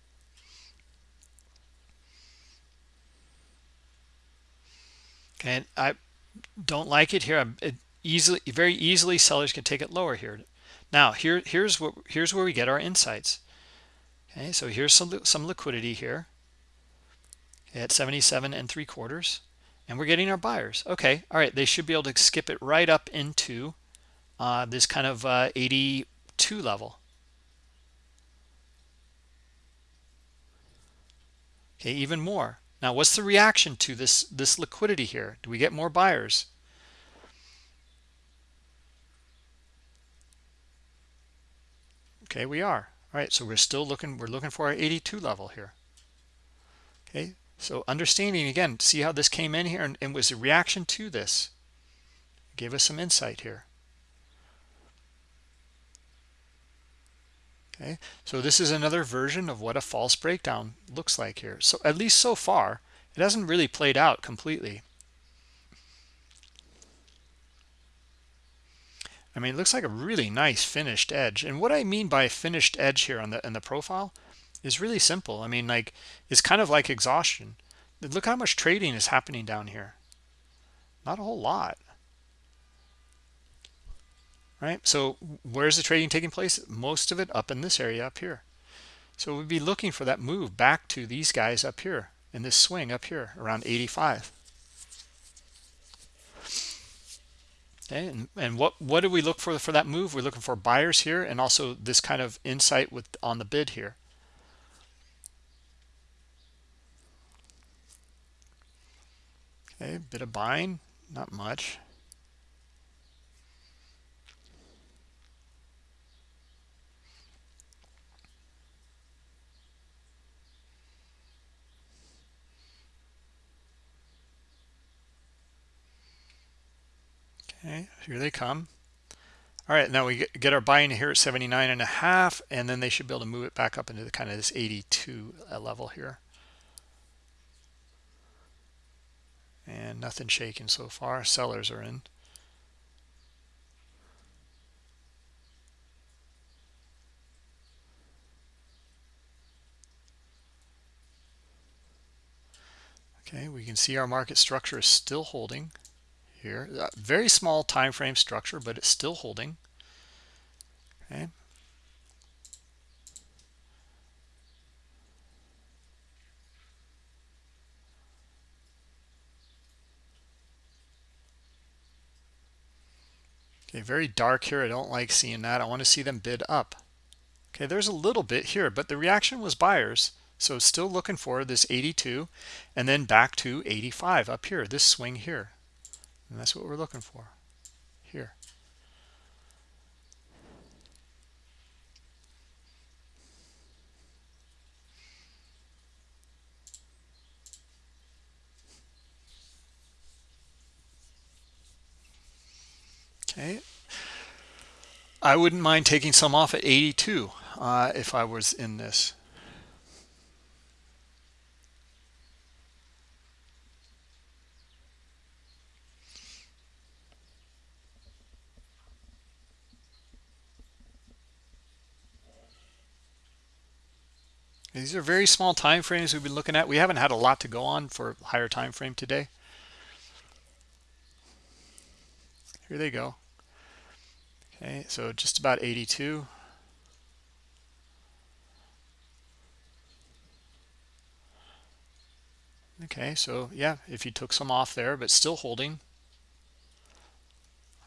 [SPEAKER 1] Okay and i don't like it here. It easily very easily sellers can take it lower here. Now here here's what here's where we get our insights. Okay so here's some some liquidity here at 77 and three quarters and we're getting our buyers. Okay all right they should be able to skip it right up into uh, this kind of uh, 82 level. Okay even more. Now what's the reaction to this this liquidity here? Do we get more buyers? Okay we are. All right so we're still looking we're looking for our 82 level here. Okay so understanding again, see how this came in here and, and was a reaction to this. Give us some insight here. Okay, so this is another version of what a false breakdown looks like here. So at least so far, it hasn't really played out completely. I mean, it looks like a really nice finished edge. And what I mean by finished edge here on the in the profile is really simple. I mean, like, it's kind of like exhaustion. Look how much trading is happening down here. Not a whole lot. Right? So where's the trading taking place? Most of it up in this area up here. So we'd be looking for that move back to these guys up here in this swing up here around 85. Okay, and, and what what do we look for for that move? We're looking for buyers here and also this kind of insight with on the bid here. Okay, bit of buying, not much. Okay, here they come. all right now we get our buying here at 79 and a half and then they should be able to move it back up into the kind of this 82 uh, level here and nothing shaking so far. Sellers are in. Okay we can see our market structure is still holding here. Very small time frame structure but it's still holding. Okay okay very dark here. I don't like seeing that. I want to see them bid up. Okay there's a little bit here but the reaction was buyers. So still looking for this 82 and then back to 85 up here, this swing here. And that's what we're looking for. Here. Okay. I wouldn't mind taking some off at 82 uh, if I was in this. These are very small time frames we've been looking at. We haven't had a lot to go on for higher time frame today. Here they go. Okay, so just about 82. Okay, so yeah, if you took some off there, but still holding.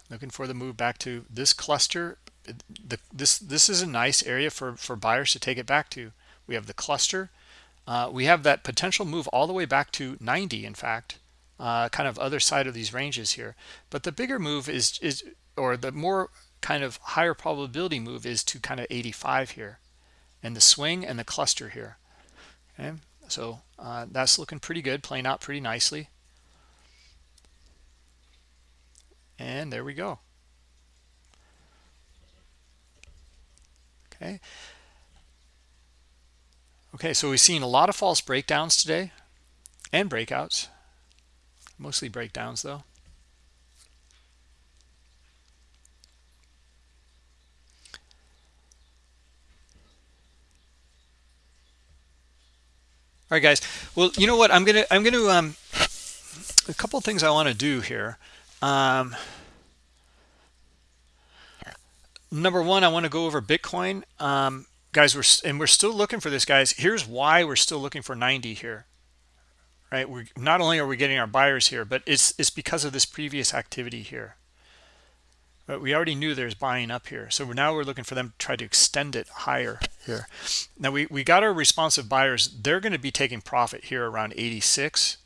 [SPEAKER 1] Looking for the move back to this cluster. The, this this is a nice area for, for buyers to take it back to we have the cluster uh, we have that potential move all the way back to 90 in fact uh, kind of other side of these ranges here but the bigger move is is or the more kind of higher probability move is to kind of 85 here and the swing and the cluster here okay so uh, that's looking pretty good playing out pretty nicely and there we go okay Okay, so we've seen a lot of false breakdowns today and breakouts. Mostly breakdowns though. All right, guys. Well, you know what? I'm gonna I'm gonna um a couple things I want to do here. Um, number one, I want to go over Bitcoin. Um, guys we're and we're still looking for this guys here's why we're still looking for 90 here right we're not only are we getting our buyers here but it's it's because of this previous activity here but we already knew there's buying up here so now we're looking for them to try to extend it higher here. Now we we got our responsive buyers they're going to be taking profit here around 86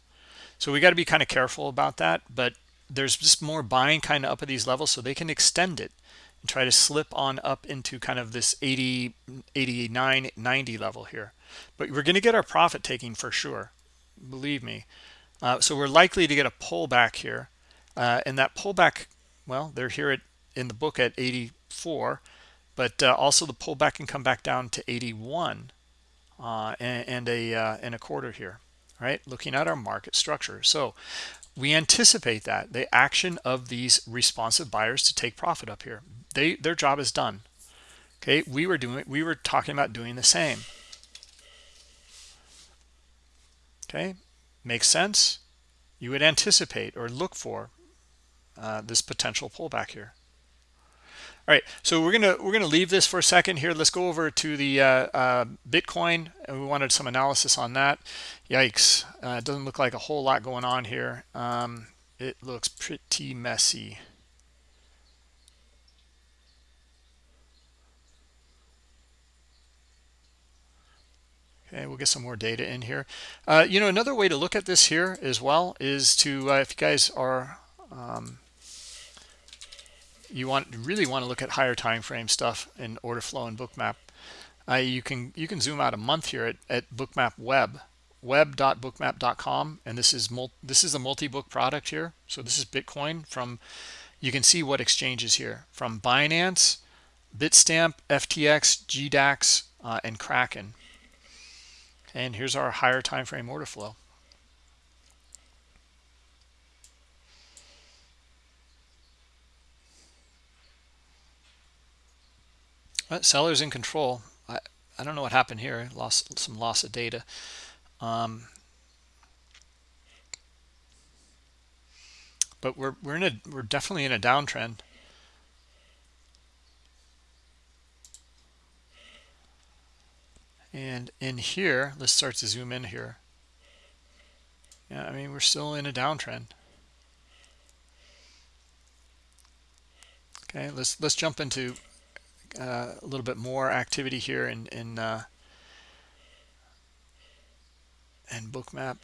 [SPEAKER 1] so we got to be kind of careful about that but there's just more buying kind of up at these levels so they can extend it and try to slip on up into kind of this 80 89 90 level here. But we're going to get our profit taking for sure believe me. Uh, so we're likely to get a pullback here uh, and that pullback well they're here at in the book at 84 but uh, also the pullback can come back down to 81 uh, and, and, a uh, and a quarter here right? Looking at our market structure. So we anticipate that the action of these responsive buyers to take profit up here. They their job is done okay? We were doing we were talking about doing the same. Okay? Makes sense? You would anticipate or look for uh, this potential pullback here all right so we're gonna we're gonna leave this for a second here. Let's go over to the uh, uh, bitcoin and we wanted some analysis on that. Yikes uh, it doesn't look like a whole lot going on here. Um, it looks pretty messy. Okay, we'll get some more data in here. Uh, you know, another way to look at this here as well is to, uh, if you guys are, um, you want really want to look at higher time frame stuff in order flow and bookmap. Uh, you can you can zoom out a month here at, at bookmap web web.bookmap.com and this is this is a multi-book product here so this is bitcoin from you can see what exchanges here from Binance, Bitstamp, FTX, GDAX, uh, and Kraken. And here's our higher time frame order flow. Sellers in control. I, I don't know what happened here. Lost some loss of data. Um, but we're we're in a we're definitely in a downtrend. And in here, let's start to zoom in here. Yeah, I mean, we're still in a downtrend. Okay, let's let's jump into uh, a little bit more activity here in in uh, and bookmap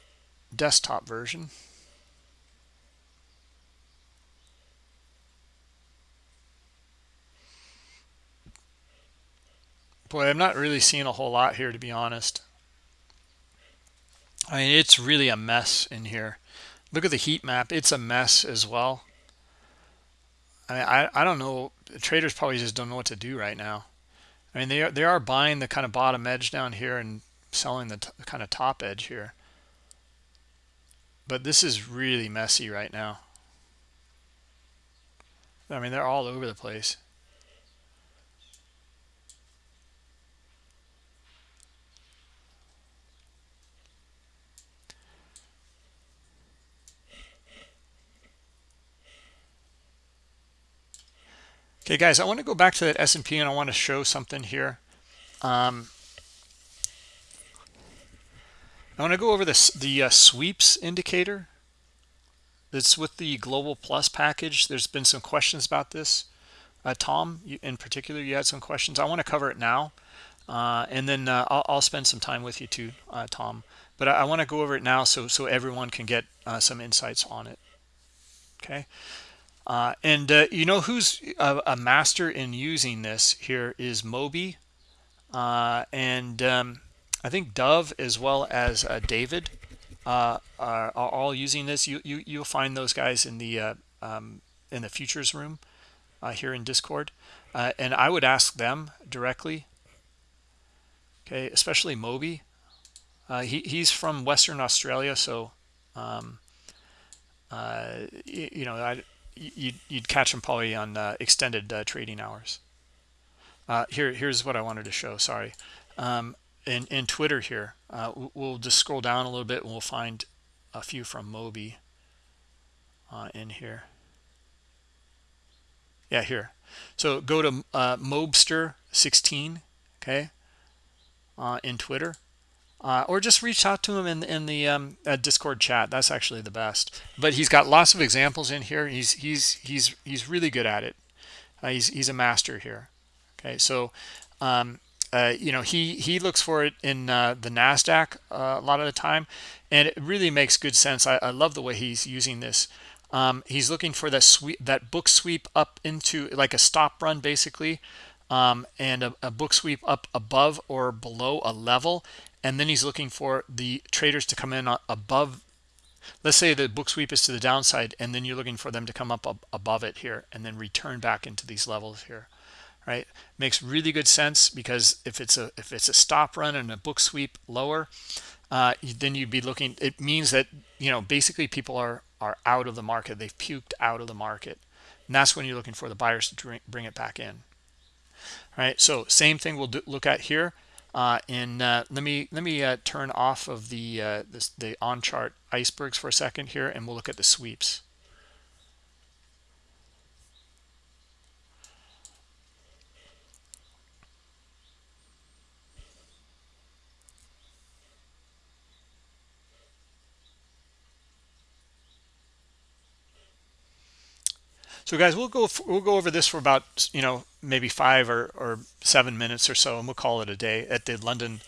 [SPEAKER 1] desktop version. Boy, I'm not really seeing a whole lot here, to be honest. I mean, it's really a mess in here. Look at the heat map. It's a mess as well. I mean, I, I don't know. Traders probably just don't know what to do right now. I mean, they are, they are buying the kind of bottom edge down here and selling the kind of top edge here. But this is really messy right now. I mean, they're all over the place. Okay, guys, I want to go back to that S&P and I want to show something here. Um, I want to go over this the uh, sweeps indicator. That's with the Global Plus package. There's been some questions about this. Uh, Tom, you, in particular, you had some questions. I want to cover it now, uh, and then uh, I'll, I'll, spend some time with you too, uh, Tom. But I, I want to go over it now so so everyone can get uh, some insights on it. Okay. Uh, and uh, you know who's a, a, master in using this here is Moby. Uh, and um, I think Dove as well as uh, David uh, are, are, all using this. You, you, you'll find those guys in the, uh, um, in the futures room here in Discord. and I would ask them directly, okay, especially Moby. he, he's from Western Australia, so um, you, you know, I, you'd, you'd catch them probably on uh, extended uh, trading hours. Uh, here, here's what I wanted to show. Sorry, um, in in Twitter here, uh, we'll just scroll down a little bit and we'll find a few from Moby uh, in here. Yeah, here. So go to uh, Mobster16, okay, in Twitter uh, or just reach out to him in in the um, uh, Discord chat. That's actually the best. But he's got lots of examples in here. He's he's he's he's really good at it. Uh, he's he's a master here. Okay, so um, uh, you know he he looks for it in uh, the Nasdaq uh, a lot of the time, and it really makes good sense. I, I love the way he's using this. Um, he's looking for that sweep that book sweep up into like a stop run basically um, and a, a, book sweep up above or below a level and then he's looking for the traders to come in above let's say the book sweep is to the downside and then you're looking for them to come up above it here and then return back into these levels here right? Makes really good sense because if it's a if it's a stop run and a book sweep lower uh, then you'd be looking it means that you know basically people are are out of the market. They've puked out of the market. And that's when you're looking for the buyers to bring it back in all right? So same thing we'll do, look at here uh, and uh, let me let me uh, turn off of the uh, this, the on chart icebergs for a second here, and we'll look at the sweeps. So guys, we'll go we'll go over this for about you know maybe five or, or seven minutes or so, and we'll call it a day at the London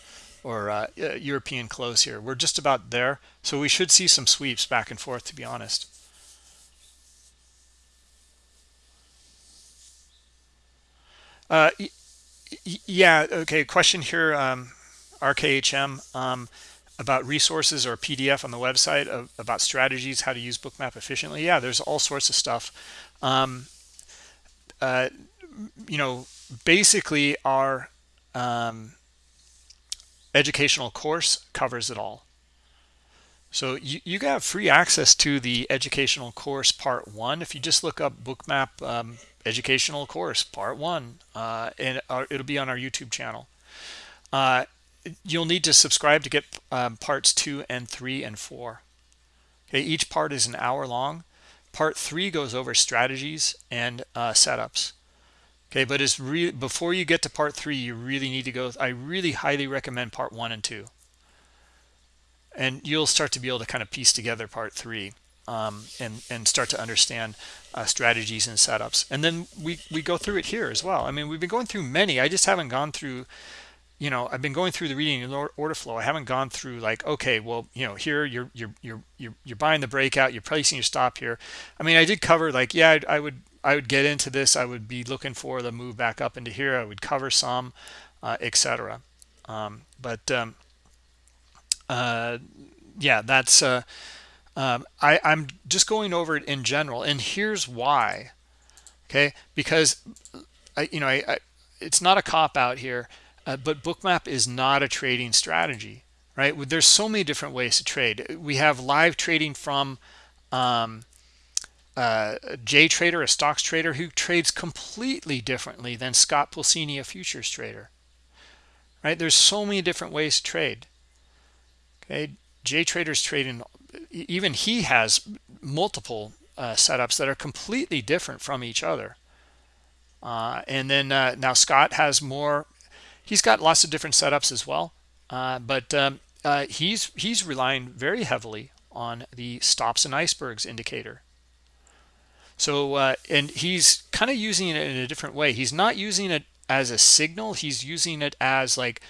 [SPEAKER 1] or uh, European close here. We're just about there, so we should see some sweeps back and forth. To be honest. Uh, yeah. Okay. Question here. Um, RKHM. Um, about resources or PDF on the website of, about strategies, how to use Bookmap efficiently. Yeah, there's all sorts of stuff. Um, uh, you know, basically our um, educational course covers it all. So you, you have free access to the educational course part one. If you just look up Bookmap um, educational course part one, uh, and uh, it'll be on our YouTube channel. Uh, you'll need to subscribe to get um, parts two and three and four. Okay, each part is an hour long. Part three goes over strategies and uh, setups. Okay, but it's before you get to part three, you really need to go. I really highly recommend part one and two. And you'll start to be able to kind of piece together part three um, and and start to understand uh, strategies and setups. And then we we go through it here as well. I mean we've been going through many. I just haven't gone through you know i've been going through the reading and order flow. I haven't gone through like okay well you know here you're you're you're you're, you're buying the breakout. You're placing your stop here. I mean i did cover like yeah I, I would i would get into this i would be looking for the move back up into here i would cover some uh, etc um, but um, uh, yeah, that's uh, um, I, I'm just going over it in general, and here's why. Okay, because I, you know, I, I it's not a cop out here, uh, but Bookmap is not a trading strategy, right? There's so many different ways to trade. We have live trading from um, uh, J Trader, a stocks trader who trades completely differently than Scott Pulcini, a futures trader. Right? There's so many different ways to trade. Okay, J Trader's trading, even he has multiple uh, setups that are completely different from each other. Uh, and then uh, now Scott has more, he's got lots of different setups as well. Uh, but um, he's he's relying very heavily on the stops and icebergs indicator. So, uh, and he's kind of using it in a different way. He's not using it as a signal. He's using it as like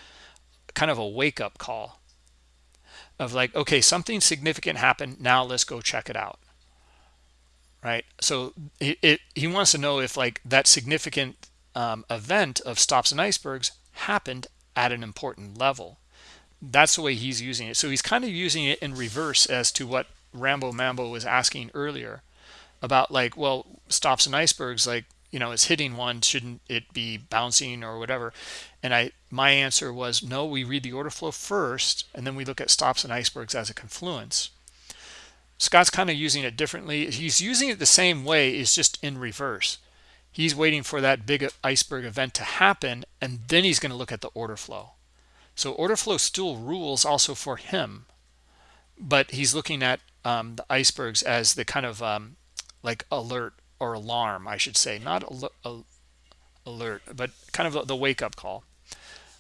[SPEAKER 1] kind of a wake up call of like, okay, something significant happened. Now let's go check it out. Right. So it, it he wants to know if like that significant um, event of stops and icebergs happened at an important level. That's the way he's using it. So he's kind of using it in reverse as to what Rambo Mambo was asking earlier about like, well, stops and icebergs, like, you know, it's hitting one, shouldn't it be bouncing or whatever? And I my answer was no, we read the order flow first, and then we look at stops and icebergs as a confluence. Scott's kind of using it differently. He's using it the same way, it's just in reverse. He's waiting for that big iceberg event to happen, and then he's going to look at the order flow. So order flow still rules also for him, but he's looking at um, the icebergs as the kind of um, like alert or alarm, I should say, not al alert, but kind of the wake-up call.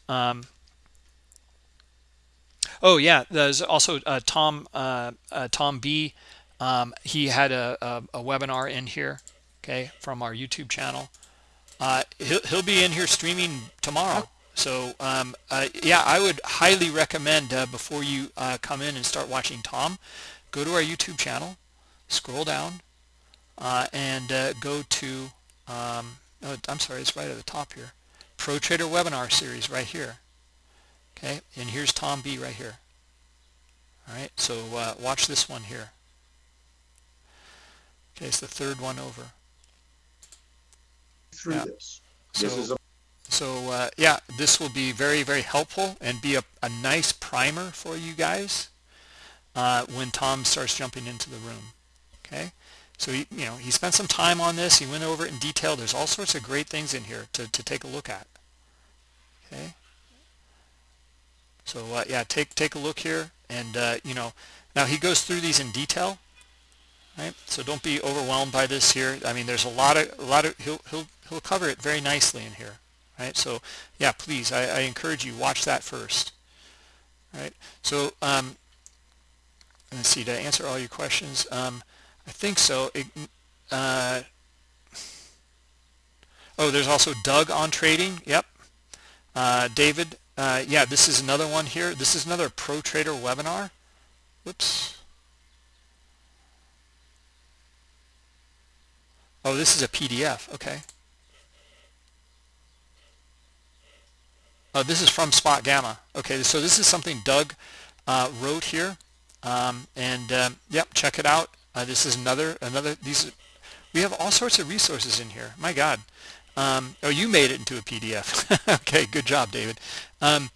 [SPEAKER 1] Um, oh yeah, there's also uh, Tom uh, uh, Tom B. Um, he had a, a, a, webinar in here, okay, from our YouTube channel. Uh, he'll he'll be in here streaming tomorrow. So um, uh, yeah, I would highly recommend uh, before you come in and start watching Tom, go to our YouTube channel, scroll down, and go to um, oh, I'm sorry, it's right at the top here. Pro Trader webinar series right here. Okay, and here's Tom B right here. All right, so uh, watch this one here. Okay, it's the third one over.
[SPEAKER 2] Through yeah. this.
[SPEAKER 1] So,
[SPEAKER 2] this
[SPEAKER 1] so uh, yeah, this will be very, very helpful and be a, a nice primer for you guys uh, when Tom starts jumping into the room. Okay, so he, you know, he spent some time on this. He went over it in detail. There's all sorts of great things in here to, to take a look at. Okay. So uh, yeah, take take a look here, and uh, you know, now he goes through these in detail, right? So don't be overwhelmed by this here. I mean, there's a lot of a lot of he'll he'll he'll cover it very nicely in here, right? So yeah, please, I, I encourage you watch that first, right? So um, let's see to answer all your questions. Um, I think so. Uh, oh, there's also Doug on trading. Yep. Uh, David. Uh, yeah, this is another one here. This is another Pro Trader webinar. Whoops. Oh, this is a PDF. Okay. Oh, this is from Spot Gamma. Okay, so this is something Doug uh, wrote here um, and um, yep check it out uh, this is another another these we have all sorts of resources in here. My god. Um, oh you made it into a PDF okay good job David. Um,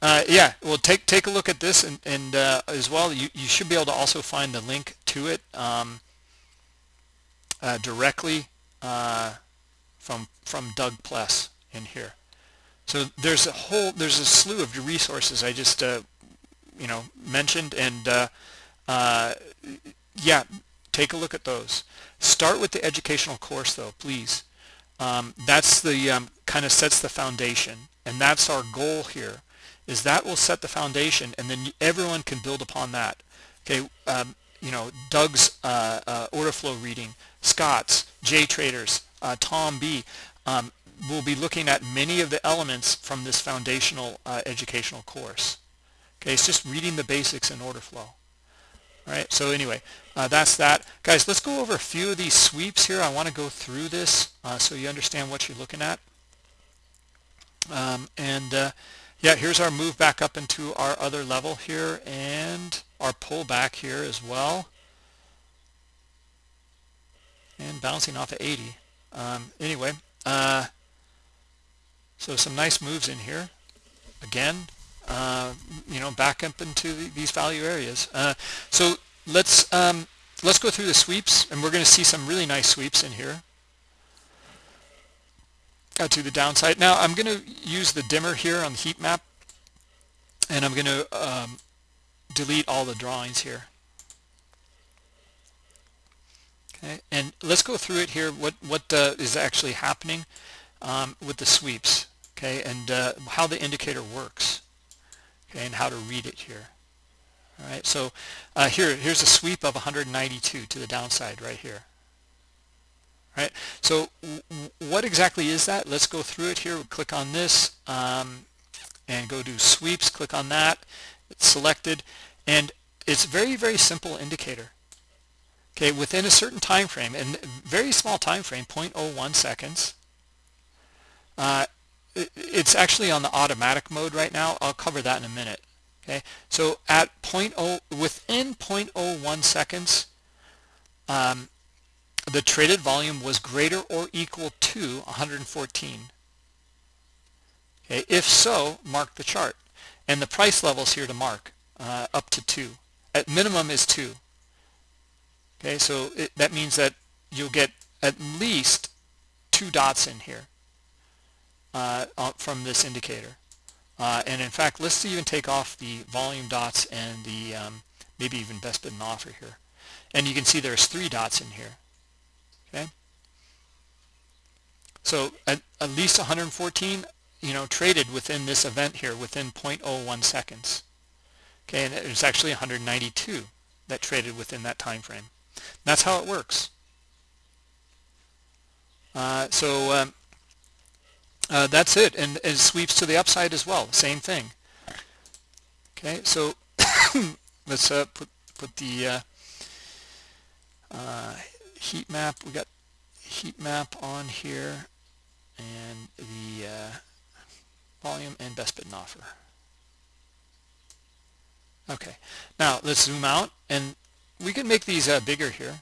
[SPEAKER 1] uh, yeah well take take a look at this and, and uh, as well you, you should be able to also find the link to it um, uh, directly uh, from from Doug Pless in here. So there's a whole there's a slew of resources I just uh, you know mentioned and uh, yeah take a look at those. Start with the educational course though please. Um, that's the um, kind of sets the foundation and that's our goal here is that will set the foundation and then everyone can build upon that. Okay um, you know Doug's uh, uh, order flow reading Scott's J traders uh, Tom B um, will be looking at many of the elements from this foundational uh, educational course. Okay it's just reading the basics in order flow all right? So anyway uh, that's that. Guys let's go over a few of these sweeps here. I want to go through this uh, so you understand what you're looking at. Um, and uh, yeah here's our move back up into our other level here and our pullback here as well. And bouncing off of 80 um, anyway uh, so some nice moves in here. Again uh, you know back up into the, these value areas. Uh, so let's um, let's go through the sweeps and we're going to see some really nice sweeps in here. Uh, to the downside. Now I'm going to use the dimmer here on the heat map and I'm going to um, delete all the drawings here. Okay and let's go through it here what what uh, is actually happening um, with the sweeps okay and uh, how the indicator works okay, and how to read it here. All right, so uh, here, here's a sweep of 192 to the downside right here. All right, so what exactly is that? Let's go through it here. We'll click on this um, and go to sweeps. Click on that. It's selected, and it's very, very simple indicator. Okay, within a certain time frame, and very small time frame, 0.01 seconds, uh, it's actually on the automatic mode right now. I'll cover that in a minute. Okay, so at 0.0 within 0.01 seconds, um, the traded volume was greater or equal to 114. Okay, if so, mark the chart, and the price levels here to mark uh, up to two. At minimum is two. Okay, so it, that means that you'll get at least two dots in here uh, from this indicator. Uh, and in fact, let's even take off the volume dots and the um, maybe even best bid and offer here. And you can see there's three dots in here. Okay. So at, at least 114, you know, traded within this event here within 0.01 seconds. Okay, and it's actually 192 that traded within that time frame. That's how it works. Uh, so um, uh, that's it and it sweeps to the upside as well same thing. Okay so let's uh, put put the uh, uh, heat map we got heat map on here and the uh, volume and best bid and offer. Okay now let's zoom out and we can make these uh, bigger here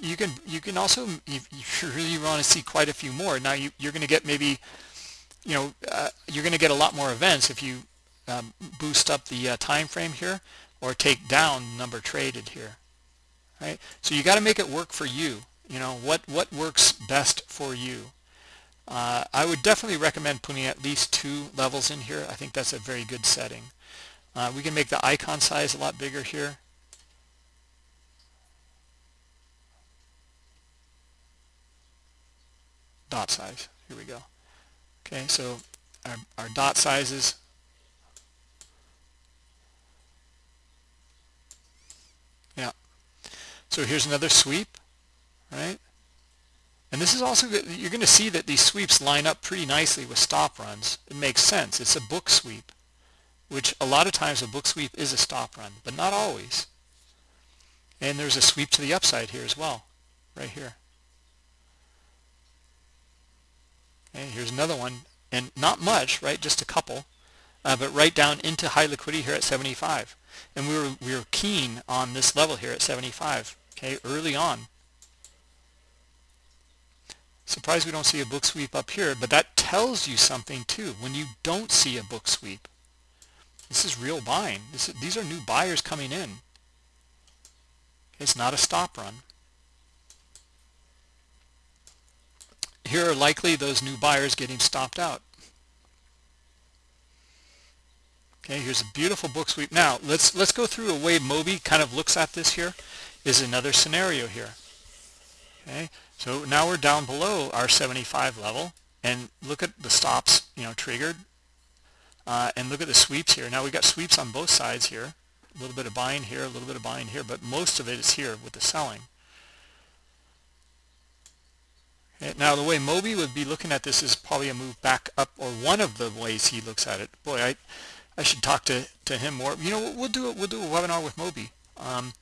[SPEAKER 1] you can you can also if you really want to see quite a few more now you, you're going to get maybe you know uh, you're going to get a lot more events if you um, boost up the uh, time frame here or take down number traded here right? So you got to make it work for you you know what what works best for you. Uh, I would definitely recommend putting at least two levels in here. I think that's a very good setting. Uh, we can make the icon size a lot bigger here dot size. Here we go. Okay, so our, our dot sizes yeah so here's another sweep right and this is also good. you're going to see that these sweeps line up pretty nicely with stop runs it makes sense it's a book sweep which a lot of times a book sweep is a stop run but not always and there's a sweep to the upside here as well right here Okay, here's another one, and not much, right? Just a couple. uh, but right down into high liquidity here at 75 and we were we were keen on this level here at 75 okay early on. Surprised we don't see a book sweep up here but that tells you something too. When you don't see a book sweep this is real buying. This is, these are new buyers coming in. It's not a stop run here are likely those new buyers getting stopped out. Okay here's a beautiful book sweep. Now let's let's go through a way Moby kind of looks at this here is another scenario here. Okay so now we're down below our 75 level and look at the stops you know triggered uh, and look at the sweeps here. Now we got sweeps on both sides here. A little bit of buying here a little bit of buying here but most of it is here with the selling okay, now the way Moby would be looking at this is probably a move back up or one of the ways he looks at it. Boy I I should talk to to him more. You know we'll do we'll do a webinar with Moby um,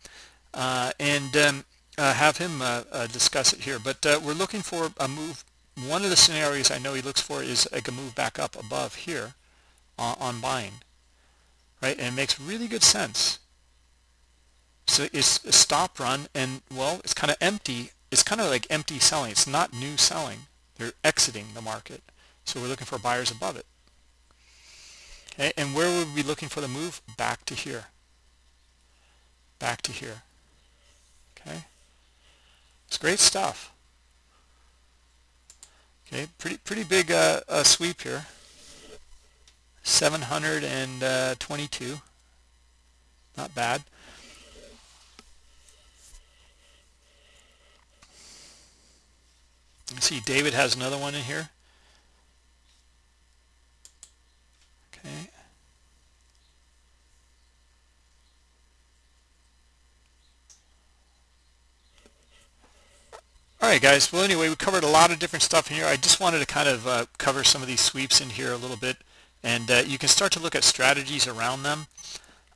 [SPEAKER 1] uh, and um, uh, have him uh, uh discuss it here. But uh, we're looking for a move. One of the scenarios I know he looks for is like a move back up above here on, on buying right? And it makes really good sense. So it's a stop run and well it's kind of empty it's kind of like empty selling. It's not new selling. They're exiting the market. So we're looking for buyers above it. Okay and where would we be looking for the move? Back to here. Back to here. Okay? It's great stuff. Okay pretty pretty big uh, uh, sweep here. 722 not bad See David has another one in here. Okay. All right guys. Well anyway we covered a lot of different stuff in here. I just wanted to kind of uh, cover some of these sweeps in here a little bit. And uh, you can start to look at strategies around them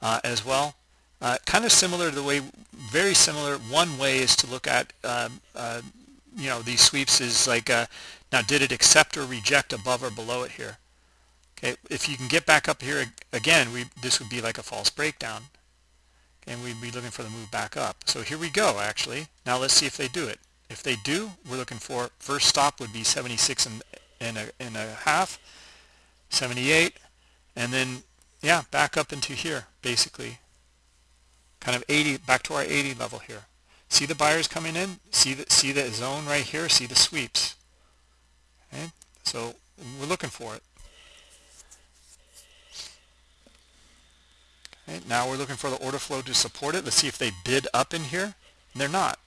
[SPEAKER 1] uh, as well. Uh, kind of similar to the way very similar. One way is to look at um, uh, you know these sweeps is like uh, now did it accept or reject above or below it here? Okay if you can get back up here again we this would be like a false breakdown. And we'd be looking for the move back up. So here we go actually. Now let's see if they do it. If they do we're looking for first stop would be 76 and, and, a, and a half 78 and then yeah back up into here basically. Kind of 80 back to our 80 level here see the buyers coming in? See the see the zone right here? See the sweeps? Okay so we're looking for it. Okay now we're looking for the order flow to support it. Let's see if they bid up in here. And they're not.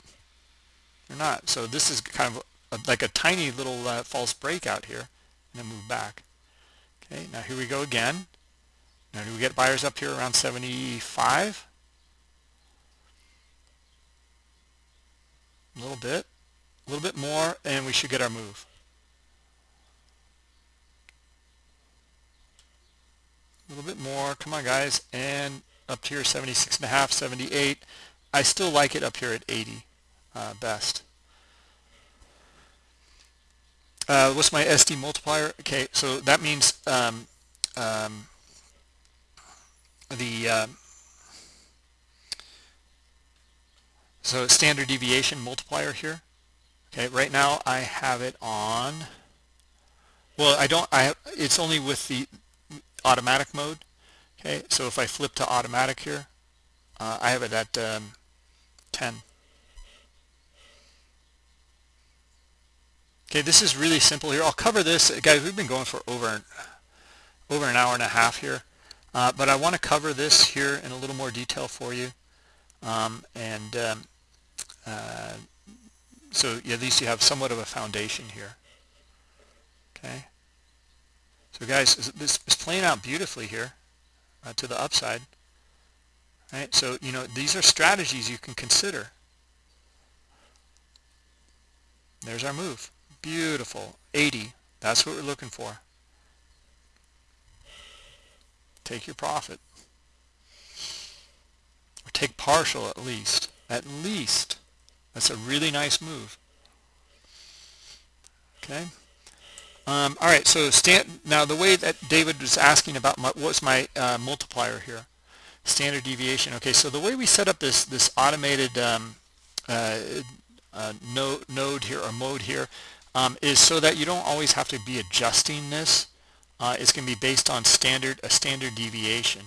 [SPEAKER 1] They're not. So this is kind of a, like a tiny little uh, false breakout here and then move back. Okay, now here we go again. Now do we get buyers up here around 75? A little bit, a little bit more, and we should get our move. A little bit more, come on guys, and up here 76 and a half, 78. I still like it up here at 80 uh, best. Uh, what's my SD multiplier? Okay, so that means um, um, the uh, so standard deviation multiplier here. Okay, right now I have it on. Well, I don't. I it's only with the automatic mode. Okay, so if I flip to automatic here, uh, I have it at um, 10. Okay, this is really simple here. I'll cover this. Guys, we've been going for over, over an hour and a half here. Uh, but I want to cover this here in a little more detail for you. Um, and um, uh, so at least you have somewhat of a foundation here. Okay. So guys, this is playing out beautifully here uh, to the upside. Right. So, you know, these are strategies you can consider. There's our move. Beautiful. 80. That's what we're looking for. Take your profit. Or take partial at least. At least. That's a really nice move. Okay. Um, all right, so stand, now the way that David was asking about my, what's my uh, multiplier here, standard deviation. Okay, so the way we set up this this automated um, uh, uh, node, node here or mode here um, is so that you don't always have to be adjusting this. Uh, it's going to be based on standard a standard deviation.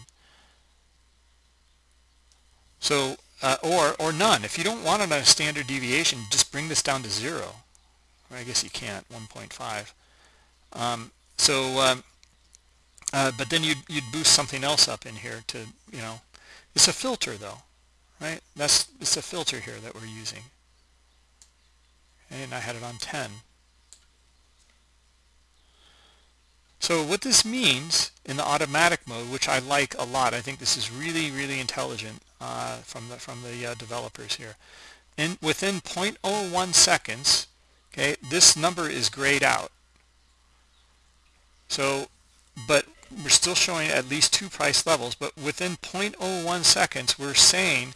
[SPEAKER 1] So uh, or or none. If you don't want it on a standard deviation, just bring this down to zero. I guess you can't 1.5. Um, so, um, uh, but then you'd you'd boost something else up in here to you know, it's a filter though, right? That's it's a filter here that we're using. And I had it on 10. So what this means in the automatic mode, which I like a lot, I think this is really, really intelligent uh, from the from the uh, developers here. In within 0.01 seconds, okay, this number is grayed out. So, but we're still showing at least two price levels, but within 0.01 seconds, we're saying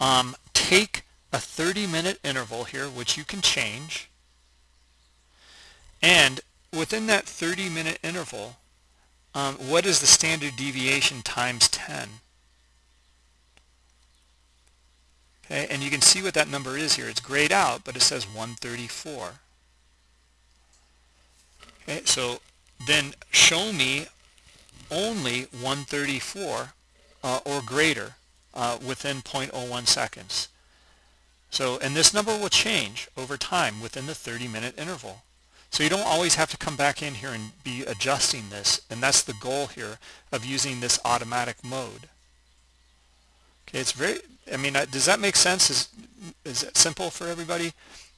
[SPEAKER 1] um, take a 30 minute interval here, which you can change, and within that 30 minute interval, um, what is the standard deviation times 10? Okay, and you can see what that number is here. It's grayed out, but it says 134. Okay, so then show me only 134 uh, or greater uh, within 0.01 seconds. So, and this number will change over time within the 30 minute interval. So you don't always have to come back in here and be adjusting this. And that's the goal here of using this automatic mode. Okay, it's very, I mean, does that make sense? Is, is it simple for everybody?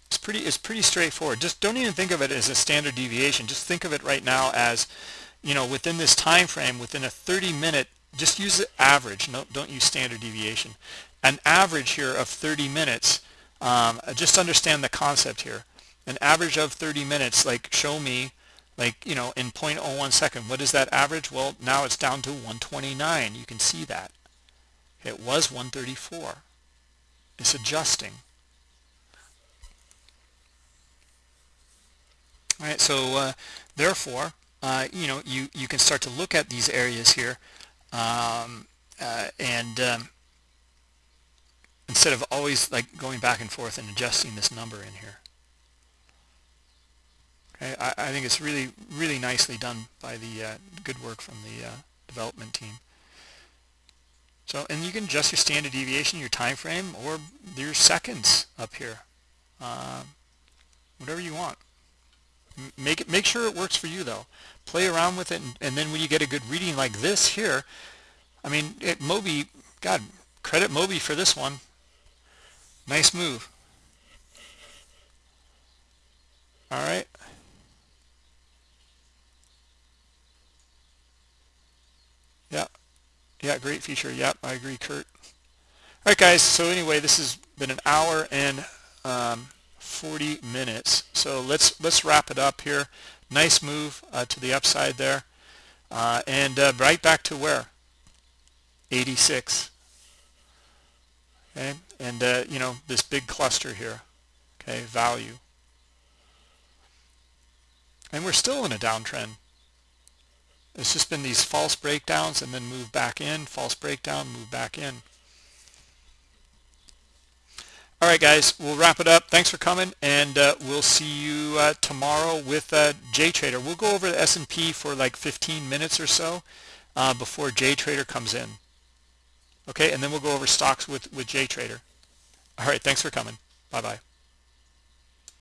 [SPEAKER 1] It's pretty, it's pretty straightforward. Just don't even think of it as a standard deviation. Just think of it right now as, you know, within this time frame, within a 30 minute, just use the average. No, don't use standard deviation. An average here of 30 minutes. Um, just understand the concept here an average of 30 minutes, like show me, like, you know, in 0.01 second. What is that average? Well, now it's down to 129. You can see that. It was 134. It's adjusting. All right, so uh, therefore, uh, you know, you, you can start to look at these areas here um, uh, and um, instead of always like going back and forth and adjusting this number in here. I, I think it's really, really nicely done by the uh, good work from the uh, development team. So, and you can adjust your standard deviation, your time frame, or your seconds up here. Uh, whatever you want. Make it, make sure it works for you though. Play around with it, and, and then when you get a good reading like this here, I mean, it, Moby, God, credit Moby for this one. Nice move. All right. Yeah. Yeah, great feature. Yep, I agree, Kurt. All right, guys. So anyway, this has been an hour and um, 40 minutes. So let's let's wrap it up here. Nice move uh, to the upside there, uh, and uh, right back to where 86. Okay, and uh, you know this big cluster here. Okay, value, and we're still in a downtrend. It's just been these false breakdowns and then move back in, false breakdown, move back in. All right, guys, we'll wrap it up. Thanks for coming, and uh, we'll see you uh, tomorrow with uh, JTrader. We'll go over the S&P for like 15 minutes or so uh, before JTrader comes in. Okay, and then we'll go over stocks with, with JTrader. All right, thanks for coming. Bye-bye.